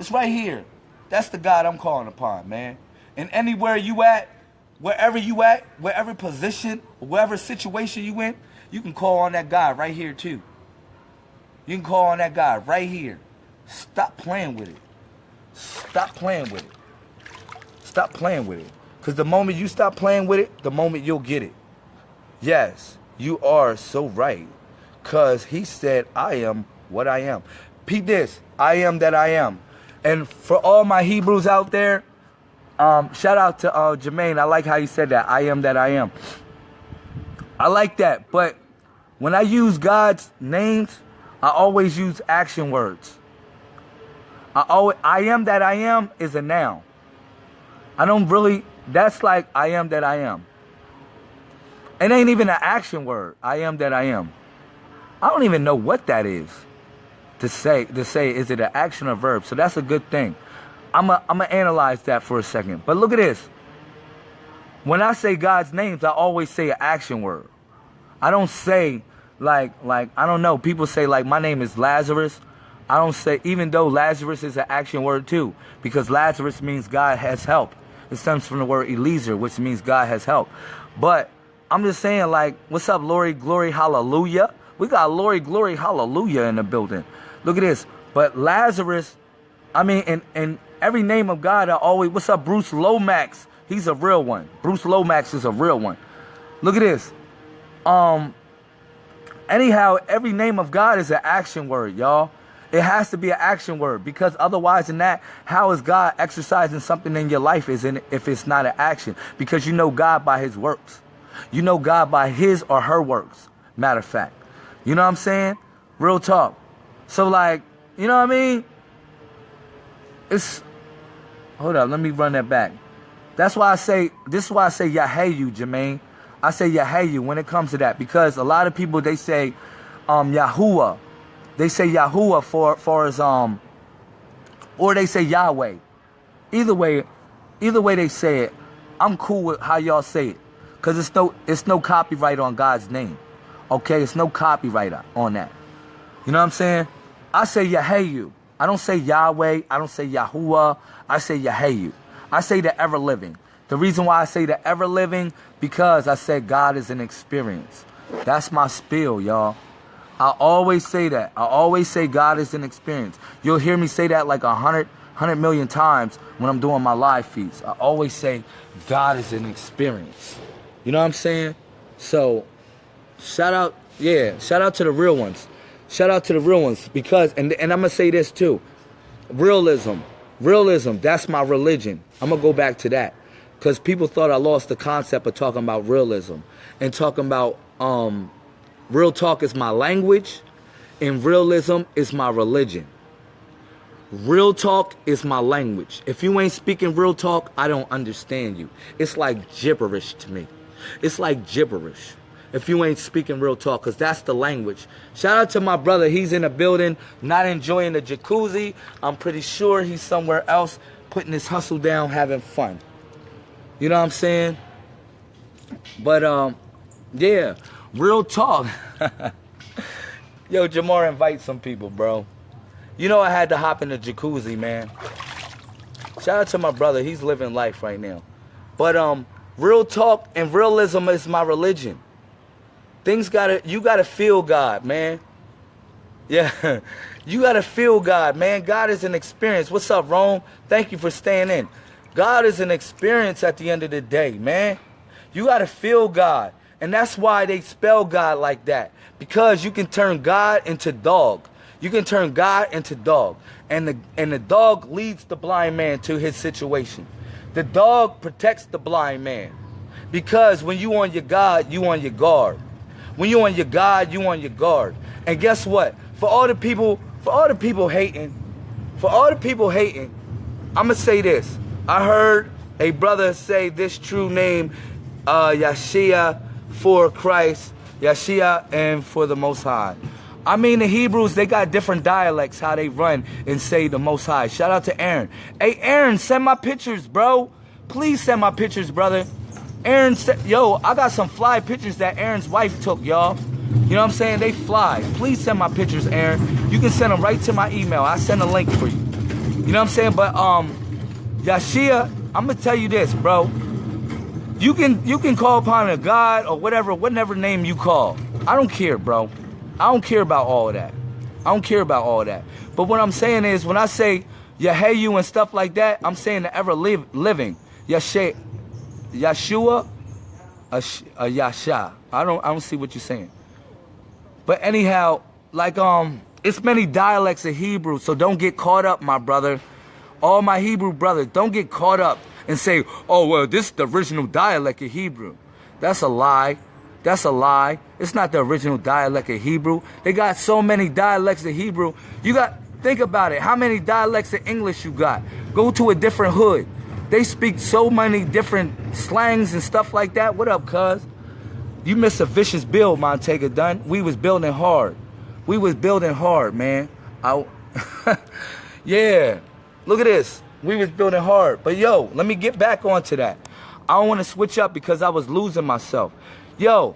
It's right here. That's the God I'm calling upon, man. And anywhere you at, wherever you at, wherever position, wherever situation you in, you can call on that God right here too. You can call on that God right here. Stop playing with it. Stop playing with it. Stop playing with it. Because the moment you stop playing with it, the moment you'll get it. Yes, you are so right. Because he said, I am what I am. Peep this. I am that I am. And for all my Hebrews out there, um, shout out to uh, Jermaine. I like how you said that. I am that I am. I like that. But when I use God's names, I always use action words. I always, I am that I am is a noun. I don't really, that's like I am that I am. It ain't even an action word. I am that I am. I don't even know what that is to say, to say, is it an action or verb? So that's a good thing. I'm going I'm to analyze that for a second. But look at this. When I say God's names, I always say an action word. I don't say like like I don't know. People say like my name is Lazarus. I don't say even though Lazarus is an action word too, because Lazarus means God has help. It stems from the word Eliezer, which means God has help. But I'm just saying like, what's up, Lori, glory, hallelujah? We got Lori, glory, hallelujah in the building. Look at this. But Lazarus, I mean, and and every name of God I always what's up, Bruce Lomax? He's a real one. Bruce Lomax is a real one. Look at this. Um Anyhow, every name of God is an action word, y'all. It has to be an action word because otherwise than that, how is God exercising something in your life is in, if it's not an action? Because you know God by his works. You know God by his or her works. Matter of fact. You know what I'm saying? Real talk. So like, you know what I mean? It's hold up, let me run that back. That's why I say this is why I say Yahayu, Jermaine. I say Yahayu when it comes to that because a lot of people they say um Yahuwah. They say Yahuwah for for as um or they say Yahweh. Either way, either way they say it, I'm cool with how y'all say it. Cause it's no it's no copyright on God's name. Okay, it's no copyright on that. You know what I'm saying? I say Yahayu. I don't say Yahweh. I don't say Yahuwah. I say Yahayu. I say the ever living. The reason why I say the ever living, because I said God is an experience. That's my spiel, y'all. I always say that. I always say God is an experience. You'll hear me say that like a hundred, hundred million times when I'm doing my live feeds. I always say God is an experience. You know what I'm saying? So, shout out, yeah, shout out to the real ones. Shout out to the real ones because, and, and I'm going to say this too. Realism. Realism, that's my religion. I'm going to go back to that because people thought I lost the concept of talking about realism and talking about um, real talk is my language and realism is my religion. Real talk is my language. If you ain't speaking real talk, I don't understand you. It's like gibberish to me. It's like gibberish if you ain't speaking real talk, because that's the language. Shout out to my brother. He's in the building, not enjoying the jacuzzi. I'm pretty sure he's somewhere else putting his hustle down, having fun. You know what I'm saying? But um, yeah, real talk. Yo, Jamar, invite some people, bro. You know I had to hop in the jacuzzi, man. Shout out to my brother. He's living life right now. But um, real talk and realism is my religion. Things gotta, you gotta feel God, man. Yeah, you gotta feel God, man. God is an experience. What's up, Rome? Thank you for staying in. God is an experience at the end of the day, man. You got to feel God. And that's why they spell God like that. Because you can turn God into dog. You can turn God into dog. And the, and the dog leads the blind man to his situation. The dog protects the blind man. Because when you on your God, you on your guard. When you on your God, you on your guard. And guess what? For all the people, for all the people hating, for all the people hating, I'ma say this. I heard a brother say this true name, uh, Yashia for Christ, Yashia and for the Most High. I mean, the Hebrews, they got different dialects how they run and say the Most High. Shout out to Aaron. Hey, Aaron, send my pictures, bro. Please send my pictures, brother. Aaron said, yo, I got some fly pictures that Aaron's wife took, y'all. You know what I'm saying? They fly. Please send my pictures, Aaron. You can send them right to my email. I send a link for you. You know what I'm saying? But um, Yashia, I'm gonna tell you this, bro. You can you can call upon a God or whatever, whatever name you call. I don't care, bro. I don't care about all of that. I don't care about all of that. But what I'm saying is, when I say Yahayu and stuff like that, I'm saying the ever live, living. Yashe, Yeshua, a, a Yasha. I don't I don't see what you're saying. But anyhow, like um, it's many dialects of Hebrew, so don't get caught up, my brother. All my Hebrew brothers, don't get caught up and say, oh well, this is the original dialect of Hebrew. That's a lie. That's a lie. It's not the original dialect of Hebrew. They got so many dialects of Hebrew. You got think about it. How many dialects of English you got? Go to a different hood. They speak so many different slangs and stuff like that. What up, cuz? You missed a vicious build, Montega Dunn. We was building hard. We was building hard, man. I, yeah. Look at this. We was building hard. But yo, let me get back onto that. I don't want to switch up because I was losing myself. Yo,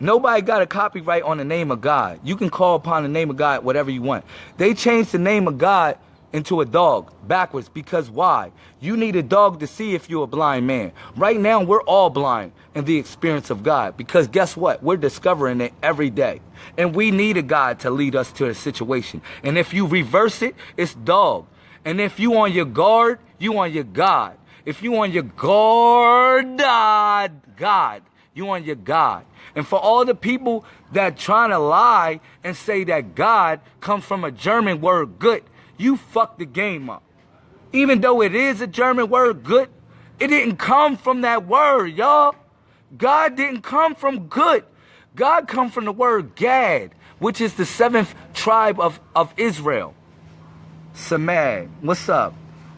nobody got a copyright on the name of God. You can call upon the name of God whatever you want. They changed the name of God into a dog backwards because why? You need a dog to see if you're a blind man. Right now, we're all blind in the experience of God because guess what? We're discovering it every day. And we need a God to lead us to a situation. And if you reverse it, it's dog. And if you on your guard, you on your God. If you on your guard, God, you on your God. And for all the people that trying to lie and say that God comes from a German word good, you fucked the game up. Even though it is a German word, good, it didn't come from that word, y'all. God didn't come from good. God come from the word Gad, which is the seventh tribe of, of Israel. Samad, what's up?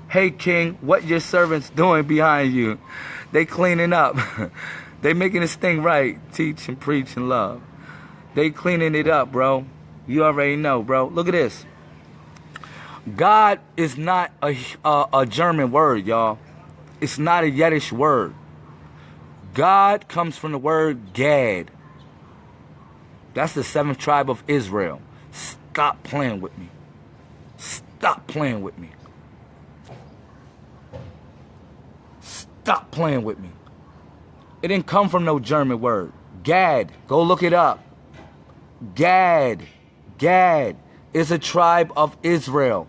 Hey King, what your servants doing behind you? They cleaning up. they making this thing right. Teach and preach and love. They cleaning it up, bro. You already know, bro. Look at this. God is not a, a, a German word, y'all. It's not a Yiddish word. God comes from the word Gad. That's the seventh tribe of Israel. Stop playing with me. Stop playing with me. Stop playing with me. It didn't come from no German word. Gad. Go look it up. Gad. Gad is a tribe of Israel.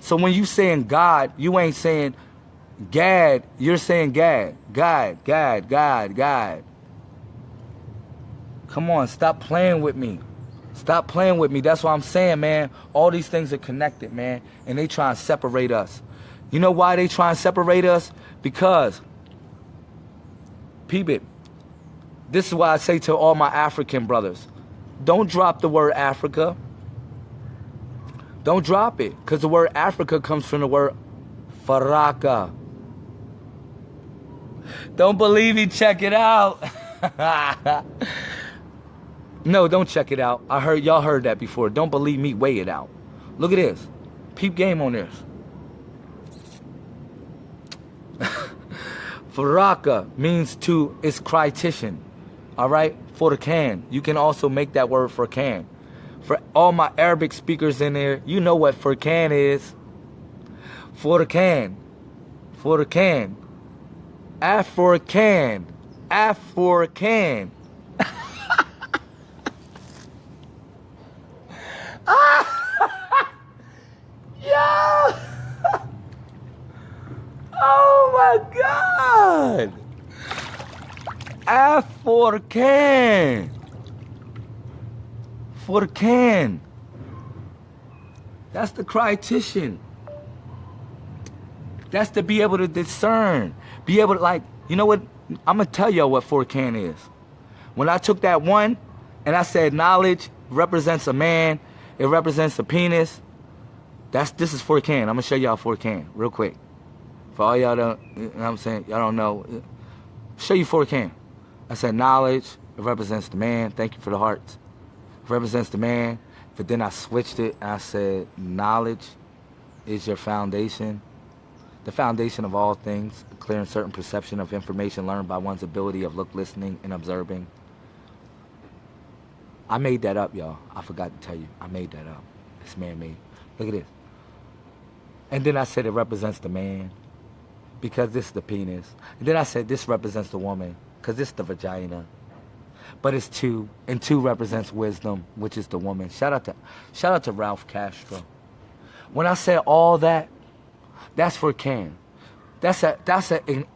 So when you saying God, you ain't saying Gad, you're saying Gad. God, God, God, God. Come on, stop playing with me. Stop playing with me. That's what I'm saying, man. All these things are connected, man. And they try and separate us. You know why they try and separate us? Because, peep it. This is why I say to all my African brothers, don't drop the word Africa. Don't drop it. Because the word Africa comes from the word Faraka. Don't believe me? Check it out. no, don't check it out. I heard y'all heard that before. Don't believe me? Weigh it out. Look at this. Peep game on this. Faraka means to is critition. All right? For the can. You can also make that word for can. For all my Arabic speakers in there, you know what Furkan is. For the can. For the can. African. African. yeah. oh my God. African. Can. That's the critition. That's to be able to discern. Be able to like, you know what? I'm gonna tell y'all what Forcan is. When I took that one and I said knowledge represents a man, it represents a penis. That's this is Forcan. I'm gonna show y'all Forcan real quick. For all y'all don't, you know what I'm saying, y'all don't know. Show you Forcan. I said knowledge, it represents the man. Thank you for the hearts. Represents the man. But then I switched it I said knowledge is your foundation. The foundation of all things, a clear and certain perception of information learned by one's ability of look, listening, and observing. I made that up, y'all. I forgot to tell you. I made that up. It's man-made. Look at this. And then I said it represents the man because this is the penis. And then I said this represents the woman because this is the vagina. But it's two, and two represents wisdom, which is the woman. Shout out to, shout out to Ralph Castro. When I said all that, that's for Ken. That's a, that's a, in,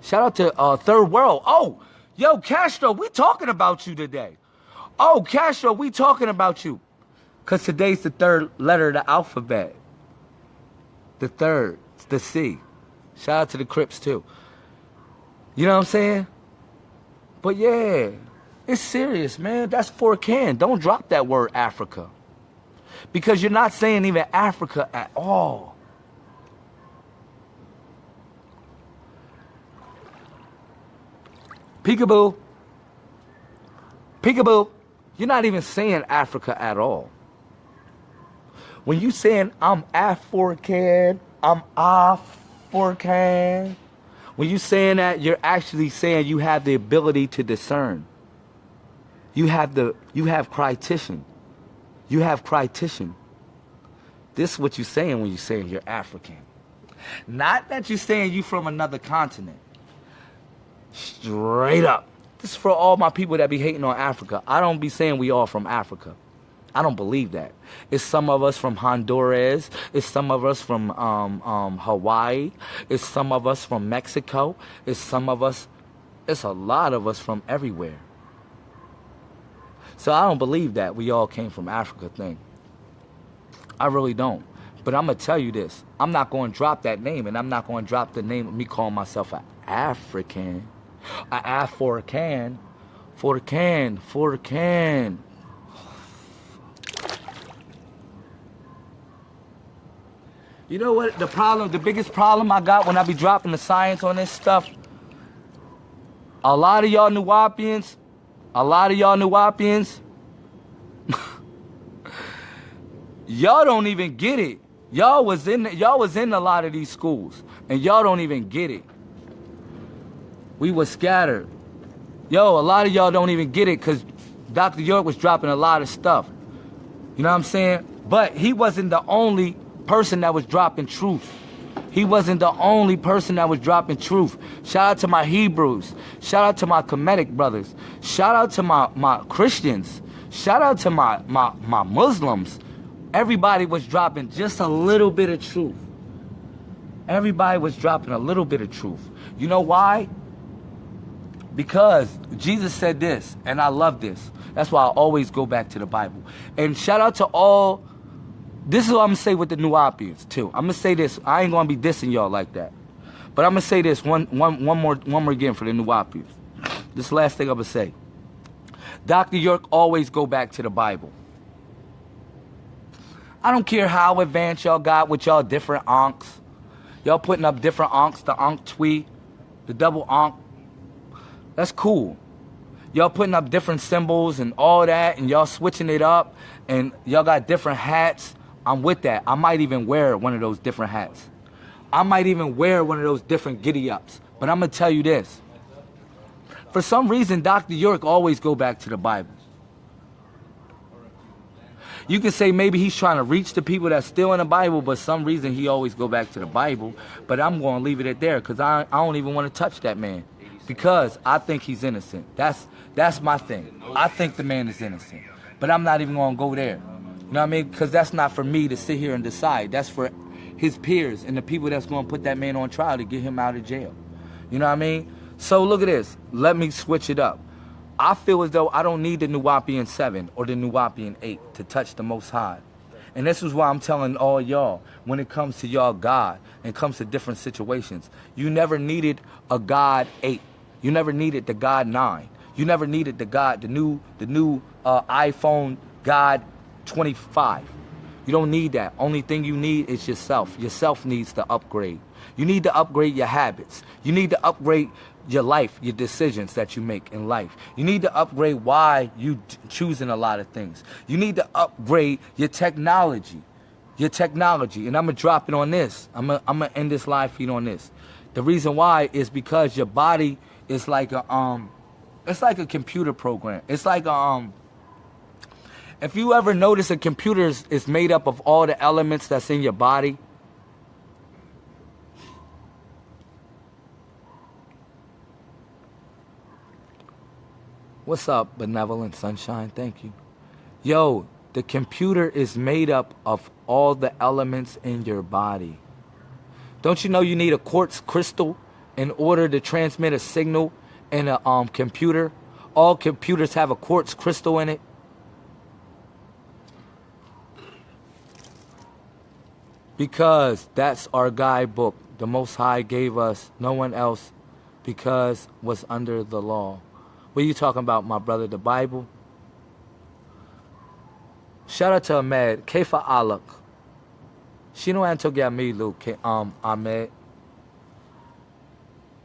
shout out to uh, Third World. Oh, yo, Castro, we talking about you today. Oh, Castro, we talking about you. Because today's the third letter of the alphabet. The third, the C. Shout out to the Crips, too. You know what I'm saying? But yeah, it's serious, man. That's for can. Don't drop that word Africa. Because you're not saying even Africa at all. Peekaboo. Peekaboo. You're not even saying Africa at all. When you saying I'm African, I'm African, when you saying that, you're actually saying you have the ability to discern. You have the you have critition. You have critition. This is what you're saying when you're saying you're African. Not that you're saying you from another continent. Straight up. This is for all my people that be hating on Africa. I don't be saying we all from Africa. I don't believe that. It's some of us from Honduras. It's some of us from um, um, Hawaii. It's some of us from Mexico. It's some of us, it's a lot of us from everywhere. So I don't believe that we all came from Africa thing. I really don't. But I'm going to tell you this. I'm not going to drop that name, and I'm not going to drop the name of me calling myself an African. An African. Forcan. Forcan. You know what the problem, the biggest problem I got when I be dropping the science on this stuff? A lot of y'all Nuwaubians, a lot of y'all New Nuwaubians, y'all don't even get it. Y'all was in y'all was in a lot of these schools, and y'all don't even get it. We were scattered. Yo, a lot of y'all don't even get it because Dr. York was dropping a lot of stuff. You know what I'm saying? But he wasn't the only person that was dropping truth. He wasn't the only person that was dropping truth. Shout out to my Hebrews. Shout out to my Kemetic brothers. Shout out to my, my Christians. Shout out to my, my, my Muslims. Everybody was dropping just a little bit of truth. Everybody was dropping a little bit of truth. You know why? Because Jesus said this, and I love this. That's why I always go back to the Bible. And shout out to all this is what I'm gonna say with the new Nuwaubians too. I'm gonna say this. I ain't gonna be dissing y'all like that. But I'm gonna say this one, one, one more, one more again for the new Nuwaubians. This last thing I'm gonna say. Dr. York always go back to the Bible. I don't care how advanced y'all got with y'all different onks. Y'all putting up different onks, the ankh tweet, the double onk. That's cool. Y'all putting up different symbols and all that, and y'all switching it up, and y'all got different hats I'm with that. I might even wear one of those different hats. I might even wear one of those different giddy ups. But I'm gonna tell you this. For some reason, Dr. York always go back to the Bible. You can say maybe he's trying to reach the people that's still in the Bible, but some reason he always go back to the Bible. But I'm going to leave it at there because I, I don't even want to touch that man because I think he's innocent. That's that's my thing. I think the man is innocent, but I'm not even going to go there. You know what I mean? Because that's not for me to sit here and decide. That's for his peers and the people that's going to put that man on trial to get him out of jail. You know what I mean? So look at this. Let me switch it up. I feel as though I don't need the Nuwaubian 7 or the Nuwaubian 8 to touch the Most High. And this is why I'm telling all y'all when it comes to y'all God and comes to different situations, you never needed a God 8. You never needed the God 9. You never needed the God, the new, the new uh, iPhone God 25. You don't need that. Only thing you need is yourself. Yourself needs to upgrade. You need to upgrade your habits. You need to upgrade your life, your decisions that you make in life. You need to upgrade why you choosing a lot of things. You need to upgrade your technology. Your technology. And I'm going to drop it on this. I'm going I'm to end this live feed on this. The reason why is because your body is like a um it's like a computer program. It's like a, um if you ever notice a computer is, is made up of all the elements that's in your body, What's up, benevolent sunshine? Thank you. Yo, the computer is made up of all the elements in your body. Don't you know you need a quartz crystal in order to transmit a signal in a um, computer? All computers have a quartz crystal in it. Because that's our guidebook. The Most High gave us no one else because was under the law. What are you talking about, my brother? The Bible? Shout out to Ahmed. Kefa Alak. Shino Antogamilu, um, Ahmed.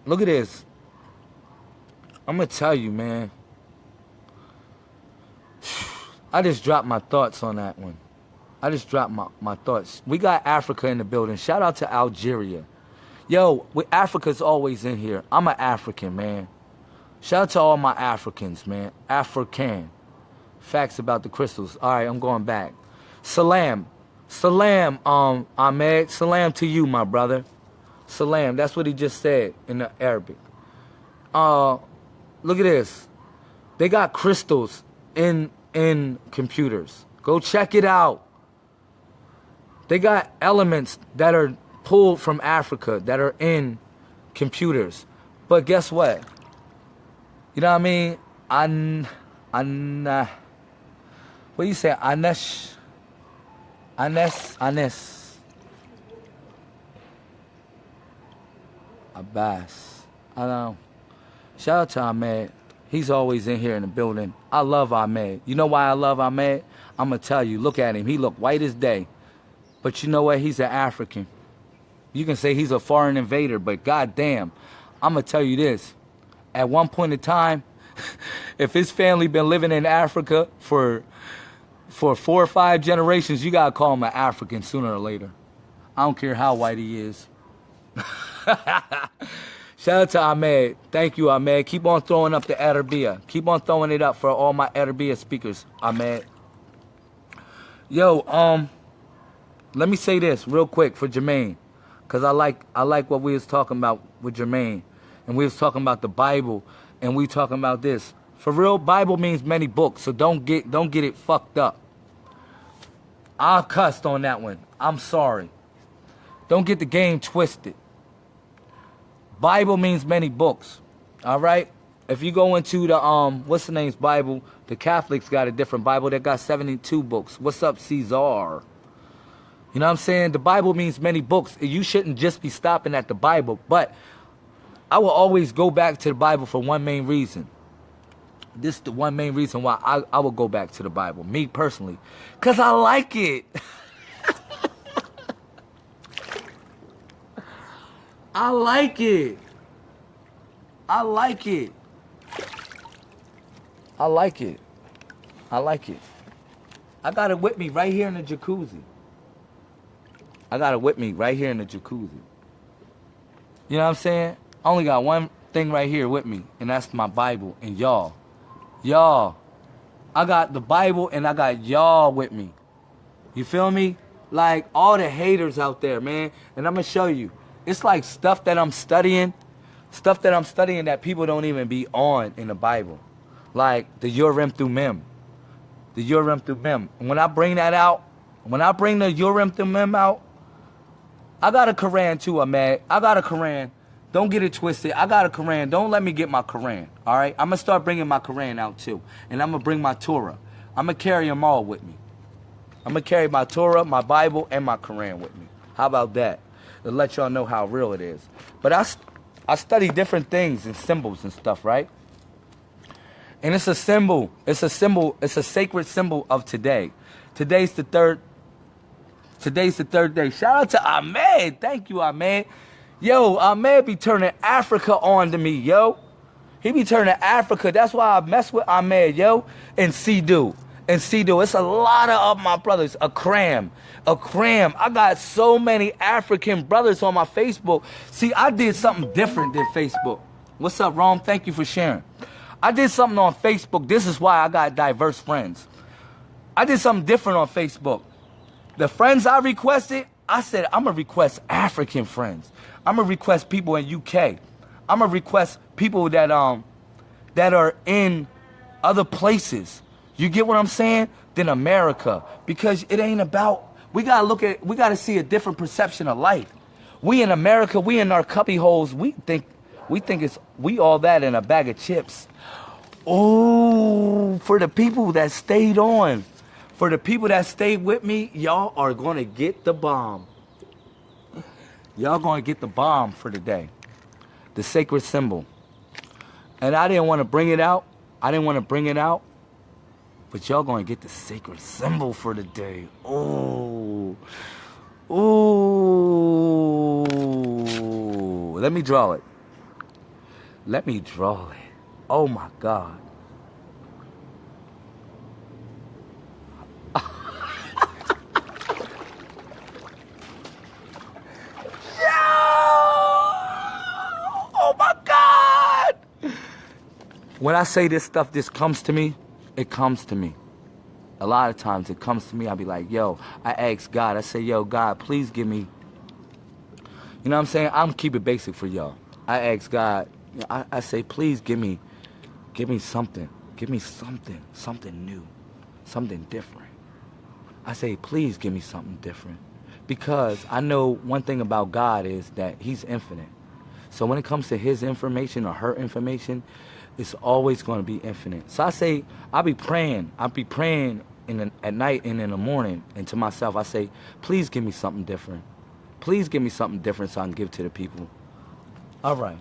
Look at this. I'm going to tell you, man. I just dropped my thoughts on that one. I just dropped my, my thoughts. We got Africa in the building. Shout out to Algeria. Yo, we, Africa's always in here. I'm an African, man. Shout out to all my Africans, man. African. Facts about the crystals. All right, I'm going back. Salam. Salam, um, Ahmed. Salam to you, my brother. Salam. That's what he just said in the Arabic. Uh, look at this. They got crystals in in computers. Go check it out. They got elements that are pulled from Africa that are in computers. But guess what? You know what I mean? An, an, uh, what do you say? Anesh, Anes, Anes. Abbas. I know. Shout out to Ahmed. He's always in here in the building. I love Ahmed. You know why I love Ahmed? I'm going to tell you. Look at him. He look white as day. But you know what? He's an African. You can say he's a foreign invader, but goddamn, I'm to tell you this at one point in time, if his family been living in Africa for for four or five generations, you gotta call him an African sooner or later. I don't care how white he is. Shout out to Ahmed. Thank you, Ahmed. Keep on throwing up the Arabia. Keep on throwing it up for all my Arabia speakers, Ahmed. Yo, um, let me say this real quick for Jermaine, cause I like I like what we was talking about with Jermaine and we was talking about the Bible, and we talking about this. For real, Bible means many books, so don't get don't get it fucked up. I cussed on that one. I'm sorry. Don't get the game twisted. Bible means many books. All right? If you go into the um what's the name's Bible, the Catholics got a different Bible that got 72 books. What's up, Caesar? You know what I'm saying? The Bible means many books. You shouldn't just be stopping at the Bible, but I will always go back to the Bible for one main reason. This is the one main reason why I, I will go back to the Bible, me personally. Because I like it. I like it. I like it. I like it. I like it. I got it with me right here in the jacuzzi. I got it with me right here in the jacuzzi. You know what I'm saying? I only got one thing right here with me, and that's my Bible and y'all. Y'all. I got the Bible and I got y'all with me. You feel me? Like all the haters out there, man. And I'm going to show you. It's like stuff that I'm studying, stuff that I'm studying that people don't even be on in the Bible. Like the Urim Thummim. The Urim Thummim. And when I bring that out, when I bring the Urim Thummim out, I got a Koran too, Ahmed. I got a Koran. Don't get it twisted. I got a Koran. Don't let me get my Koran. All right? I'm to start bringing my Koran out too. And I'm to bring my Torah. I'm to carry them all with me. I'm gonna carry my Torah, my Bible, and my Koran with me. How about that? To let y'all know how real it is. But I, I study different things and symbols and stuff, right? And it's a symbol. It's a symbol. It's a sacred symbol of today. Today's the third. Today's the third day. Shout out to Ahmed. Thank you, Ahmed. Yo, Ahmed be turning Africa on to me, yo. He be turning Africa. That's why I mess with Ahmed, yo. And C-Do. And C-Do. It's a lot of my brothers. Akram. A cram. I got so many African brothers on my Facebook. See, I did something different than Facebook. What's up, Rome? Thank you for sharing. I did something on Facebook. This is why I got diverse friends. I did something different on Facebook. The friends I requested, I said, I'm to request African friends. I'm to request people in UK. I'm to request people that, um, that are in other places. You get what I'm saying? Than America. Because it ain't about, we got to look at, we got to see a different perception of life. We in America, we in our cubby holes, we think, we think it's, we all that in a bag of chips. Oh, for the people that stayed on, for the people that stayed with me, y'all are going to get the bomb. Y'all going to get the bomb for the day. The sacred symbol. And I didn't want to bring it out. I didn't want to bring it out. But y'all going to get the sacred symbol for the day. Oh. Oh. Let me draw it. Let me draw it. Oh my God. oh my God. When I say this stuff, this comes to me, it comes to me. A lot of times it comes to me, I'll be like, yo, I ask God, I say, yo, God, please give me, you know what I'm saying? I'm keep it basic for y'all. I ask God, I, I say, please give me Give me something. Give me something. Something new. Something different. I say, please give me something different. Because I know one thing about God is that he's infinite. So when it comes to his information or her information, it's always going to be infinite. So I say, I'll be praying. I'll be praying in at night and in the morning. And to myself, I say, please give me something different. Please give me something different so I can give to the people. All right.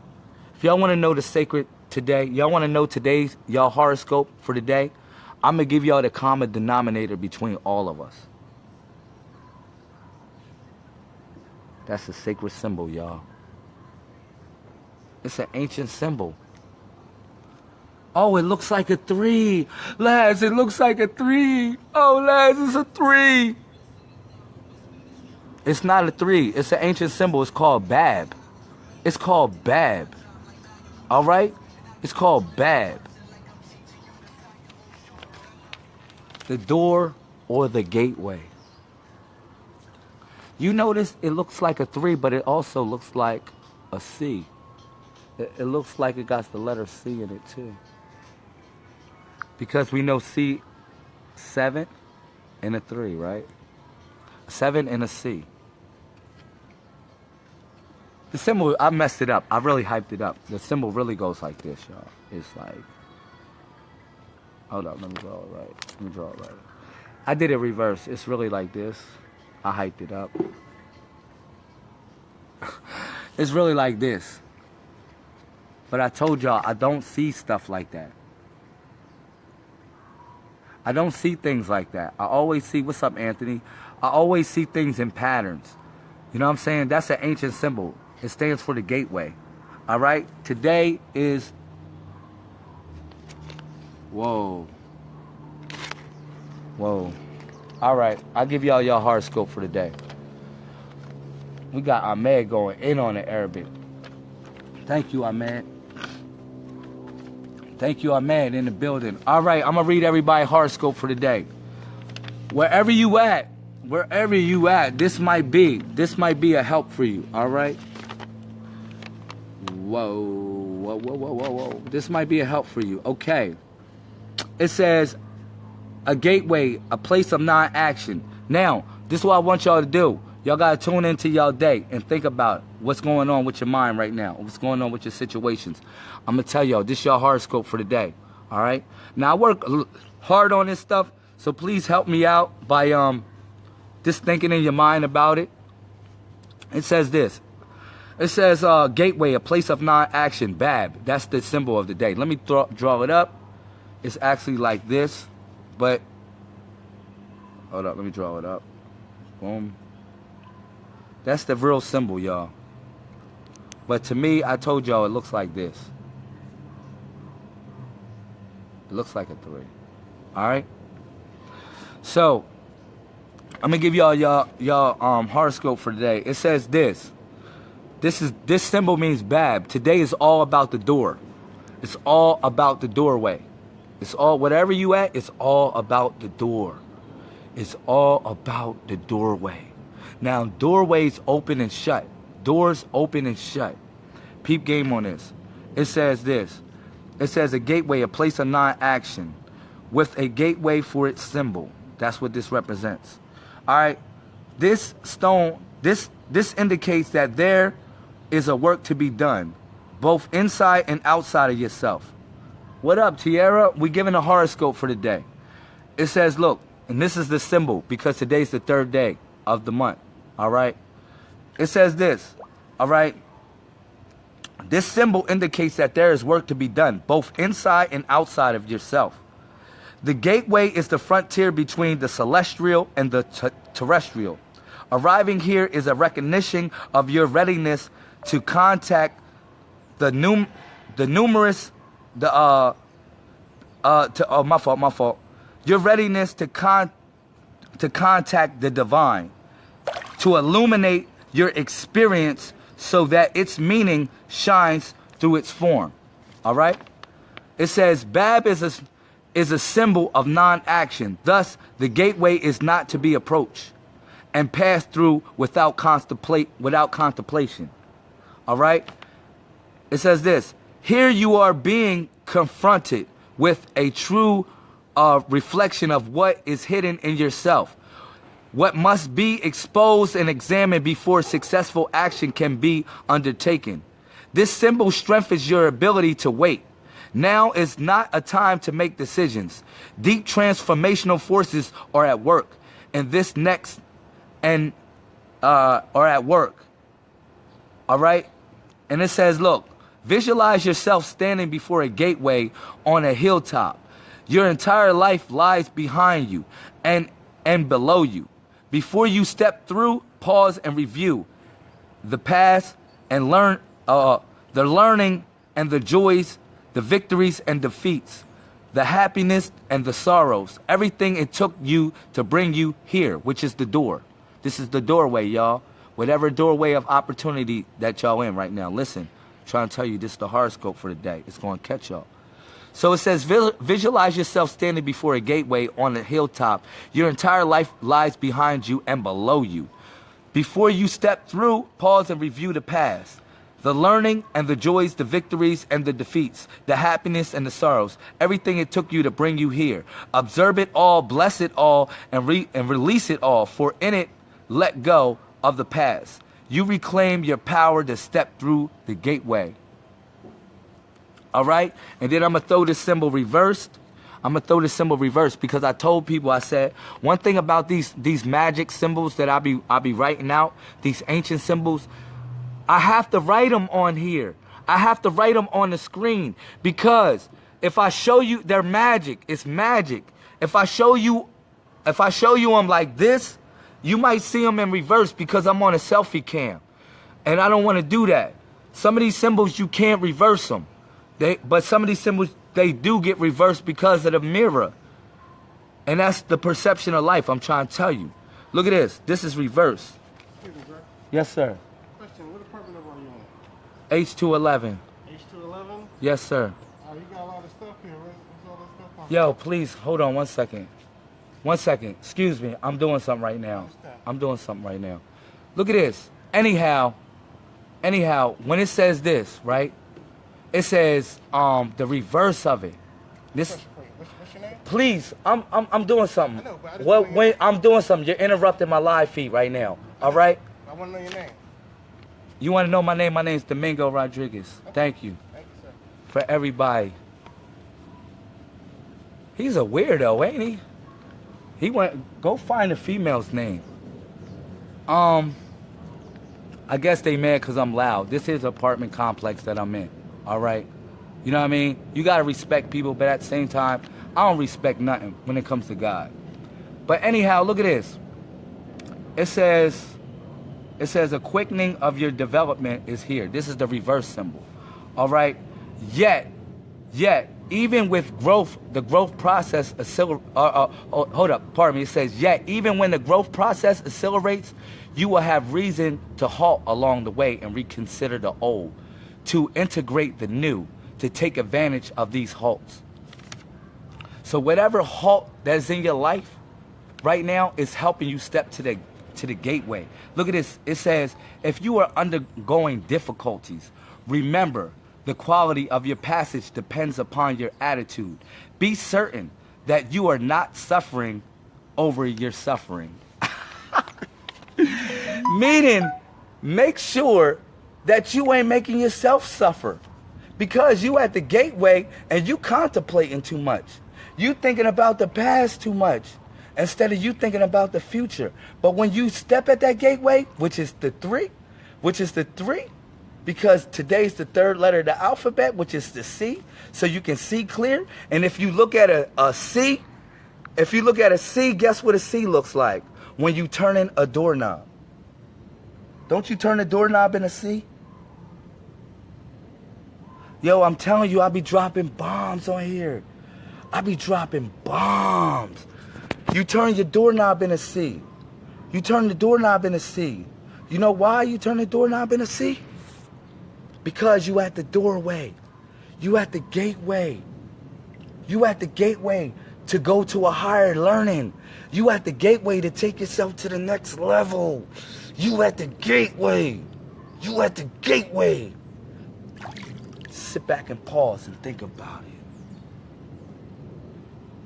If y'all want to know the sacred today, y'all want to know today's y'all horoscope for today? I'm going to give y'all the common denominator between all of us. That's a sacred symbol, y'all. It's an ancient symbol. Oh, it looks like a three. Laz, it looks like a three. Oh, Laz, it's a three. It's not a three. It's an ancient symbol. It's called Bab. It's called Bab. All right? It's called Bab. The door or the gateway. You notice it looks like a three, but it also looks like a C. It, it looks like it got the letter C in it too. Because we know C, seven and a three, right? Seven and a C. The symbol, I messed it up. I really hyped it up. The symbol really goes like this, y'all. It's like, hold up, let me draw it right. Let me draw it right. I did it reverse. It's really like this. I hyped it up. it's really like this. But I told y'all, I don't see stuff like that. I don't see things like that. I always see, what's up, Anthony? I always see things in patterns. You know what I'm saying? That's an ancient symbol. It stands for the gateway. All right? Today is. Whoa. Whoa. All right. I'll give y'all your horoscope for the day. We got Ahmed going in on the Arabic. Thank you, Ahmed. Thank you, Ahmed, in the building. All right, I'm going to read everybody horoscope for the day. Wherever you at, wherever you at, this might be, this might be a help for you, all right? Whoa, whoa, whoa, whoa, whoa, whoa. This might be a help for you. Okay. It says a gateway, a place of non-action. Now, this is what I want y'all to do. Y'all got to tune into y'all day and think about what's going on with your mind right now. What's going on with your situations. I'm going to tell y'all, this is your horoscope for the day. All right? Now, I work hard on this stuff, so please help me out by um just thinking in your mind about it. It says this. It says uh, gateway, a place of non-action, Bab. That's the symbol of the day. Let me draw it up. It's actually like this, but hold up. Let me draw it up. Boom. That's the real symbol, y'all. But to me, I told y'all it looks like this. It looks like a three. All right. So I'm gonna give y'all y'all y'all um horoscope for today. It says this. This is this symbol means bab. Today is all about the door. It's all about the doorway. It's all whatever you at, it's all about the door. It's all about the doorway. Now doorways open and shut. Doors open and shut. Peep game on this. It says this. It says a gateway, a place of non-action, with a gateway for its symbol. That's what this represents. All right. This stone, this this indicates that there is a work to be done, both inside and outside of yourself. What up, Tierra? We giving a horoscope for the day. It says, look, and this is the symbol because today's the third day of the month. All right. It says this. All right. This symbol indicates that there is work to be done, both inside and outside of yourself. The gateway is the frontier between the celestial and the terrestrial. Arriving here is a recognition of your readiness to contact the num the numerous the uh uh to oh my fault my fault your readiness to con to contact the divine to illuminate your experience so that its meaning shines through its form. All right? It says Bab is a, is a symbol of non-action. Thus, the gateway is not to be approached and passed through without, contemplate, without contemplation. All right? It says this, here you are being confronted with a true uh, reflection of what is hidden in yourself what must be exposed and examined before successful action can be undertaken. This symbol strengthens your ability to wait. Now is not a time to make decisions. Deep transformational forces are at work, and this next and uh, are at work. All right, and it says, look, visualize yourself standing before a gateway on a hilltop. Your entire life lies behind you and and below you. Before you step through, pause and review the past and learn uh, the learning and the joys, the victories and defeats, the happiness and the sorrows, everything it took you to bring you here, which is the door. This is the doorway, y'all. Whatever doorway of opportunity that y'all in right now. Listen, I'm trying to tell you this is the horoscope for the day. It's going to catch y'all. So it says, visualize yourself standing before a gateway on a hilltop. Your entire life lies behind you and below you. Before you step through, pause and review the past. The learning and the joys, the victories and the defeats, the happiness and the sorrows, everything it took you to bring you here. Observe it all, bless it all, and, re and release it all, for in it, let go of the past. You reclaim your power to step through the gateway. All right? And then I'm going to throw this symbol reversed. I'm to throw this symbol reversed because I told people, I said, one thing about these these magic symbols that I be I be writing out, these ancient symbols, I have to write them on here. I have to write them on the screen because if I show you they're magic, it's magic. If I show you if I show you them like this, you might see them in reverse because I'm on a selfie cam. And I don't want to do that. Some of these symbols you can't reverse them. They, but some of these symbols, they do get reversed because of the mirror. And that's the perception of life I'm trying to tell you. Look at this. This is reverse. Yes, sir. Question, what apartment number are you on? H211. H211? Yes, sir. Oh, you got a lot of stuff here. What's all this stuff on? Yo, please, hold on one second. One second. Excuse me. I'm doing something right now. I'm doing something right now. Look at this. Anyhow, anyhow, when it says this, right? It says um the reverse of it. This. What's, what's your name? Please, I'm I'm I'm doing something. I know, but I just well, wait, I'm doing something. You're interrupting my live feed right now. All right. I want to know your name. You want to know my name? My name's Domingo Rodriguez. Thank you Thank you, sir. for everybody. He's a weirdo, ain't he? He went. Go find a female's name. Um, I guess they mad because I'm loud. This is apartment complex that I'm in. All right. You know what I mean? You got to respect people, but at the same time, I don't respect nothing when it comes to God. But anyhow, look at this. It says, it says a quickening of your development is here. This is the reverse symbol. All right. Yet, yet, even with growth, the growth process uh, uh, oh, hold up, pardon me. It says, yet, even when the growth process accelerates, you will have reason to halt along the way and reconsider the old, to integrate the new, to take advantage of these halts. So whatever halt that's in your life right now is helping you step to the to the gateway. Look at this. It says, if you are undergoing difficulties, remember the quality of your passage depends upon your attitude. Be certain that you are not suffering over your suffering. Meaning, make sure that you ain't making yourself suffer because you at the gateway and you contemplating too much. You thinking about the past too much instead of you thinking about the future. But when you step at that gateway, which is the three, which is the three, because today's the third letter of the alphabet, which is the C, so you can see clear. And if you look at a, a C, if you look at a C, guess what a C looks like when you turn in a doorknob? Don't you turn the doorknob in a C? Yo, I'm telling you, I be dropping bombs on here. I be dropping bombs. You turn your doorknob in a C. You turn the doorknob in a C. You know why you turn the doorknob in a C? Because you at the doorway. You at the gateway. You at the gateway to go to a higher learning. You at the gateway to take yourself to the next level. You at the gateway. You at the gateway. Sit back and pause and think about it.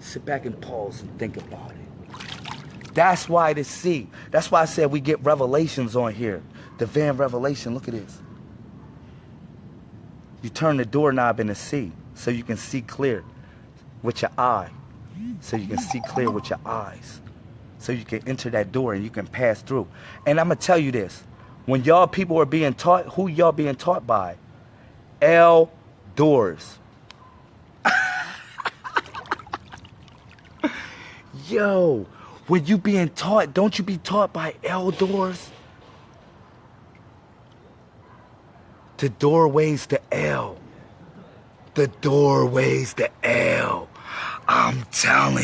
Sit back and pause and think about it. That's why the C. That's why I said we get revelations on here. The van revelation. Look at this. You turn the doorknob in the C so you can see clear with your eye. So you can see clear with your eyes. So you can enter that door and you can pass through. And I'm going to tell you this. When y'all people are being taught, who y'all being taught by? L doors. Yo, when you being taught, don't you be taught by L doors? The doorways to L. The doorways to L. I'm telling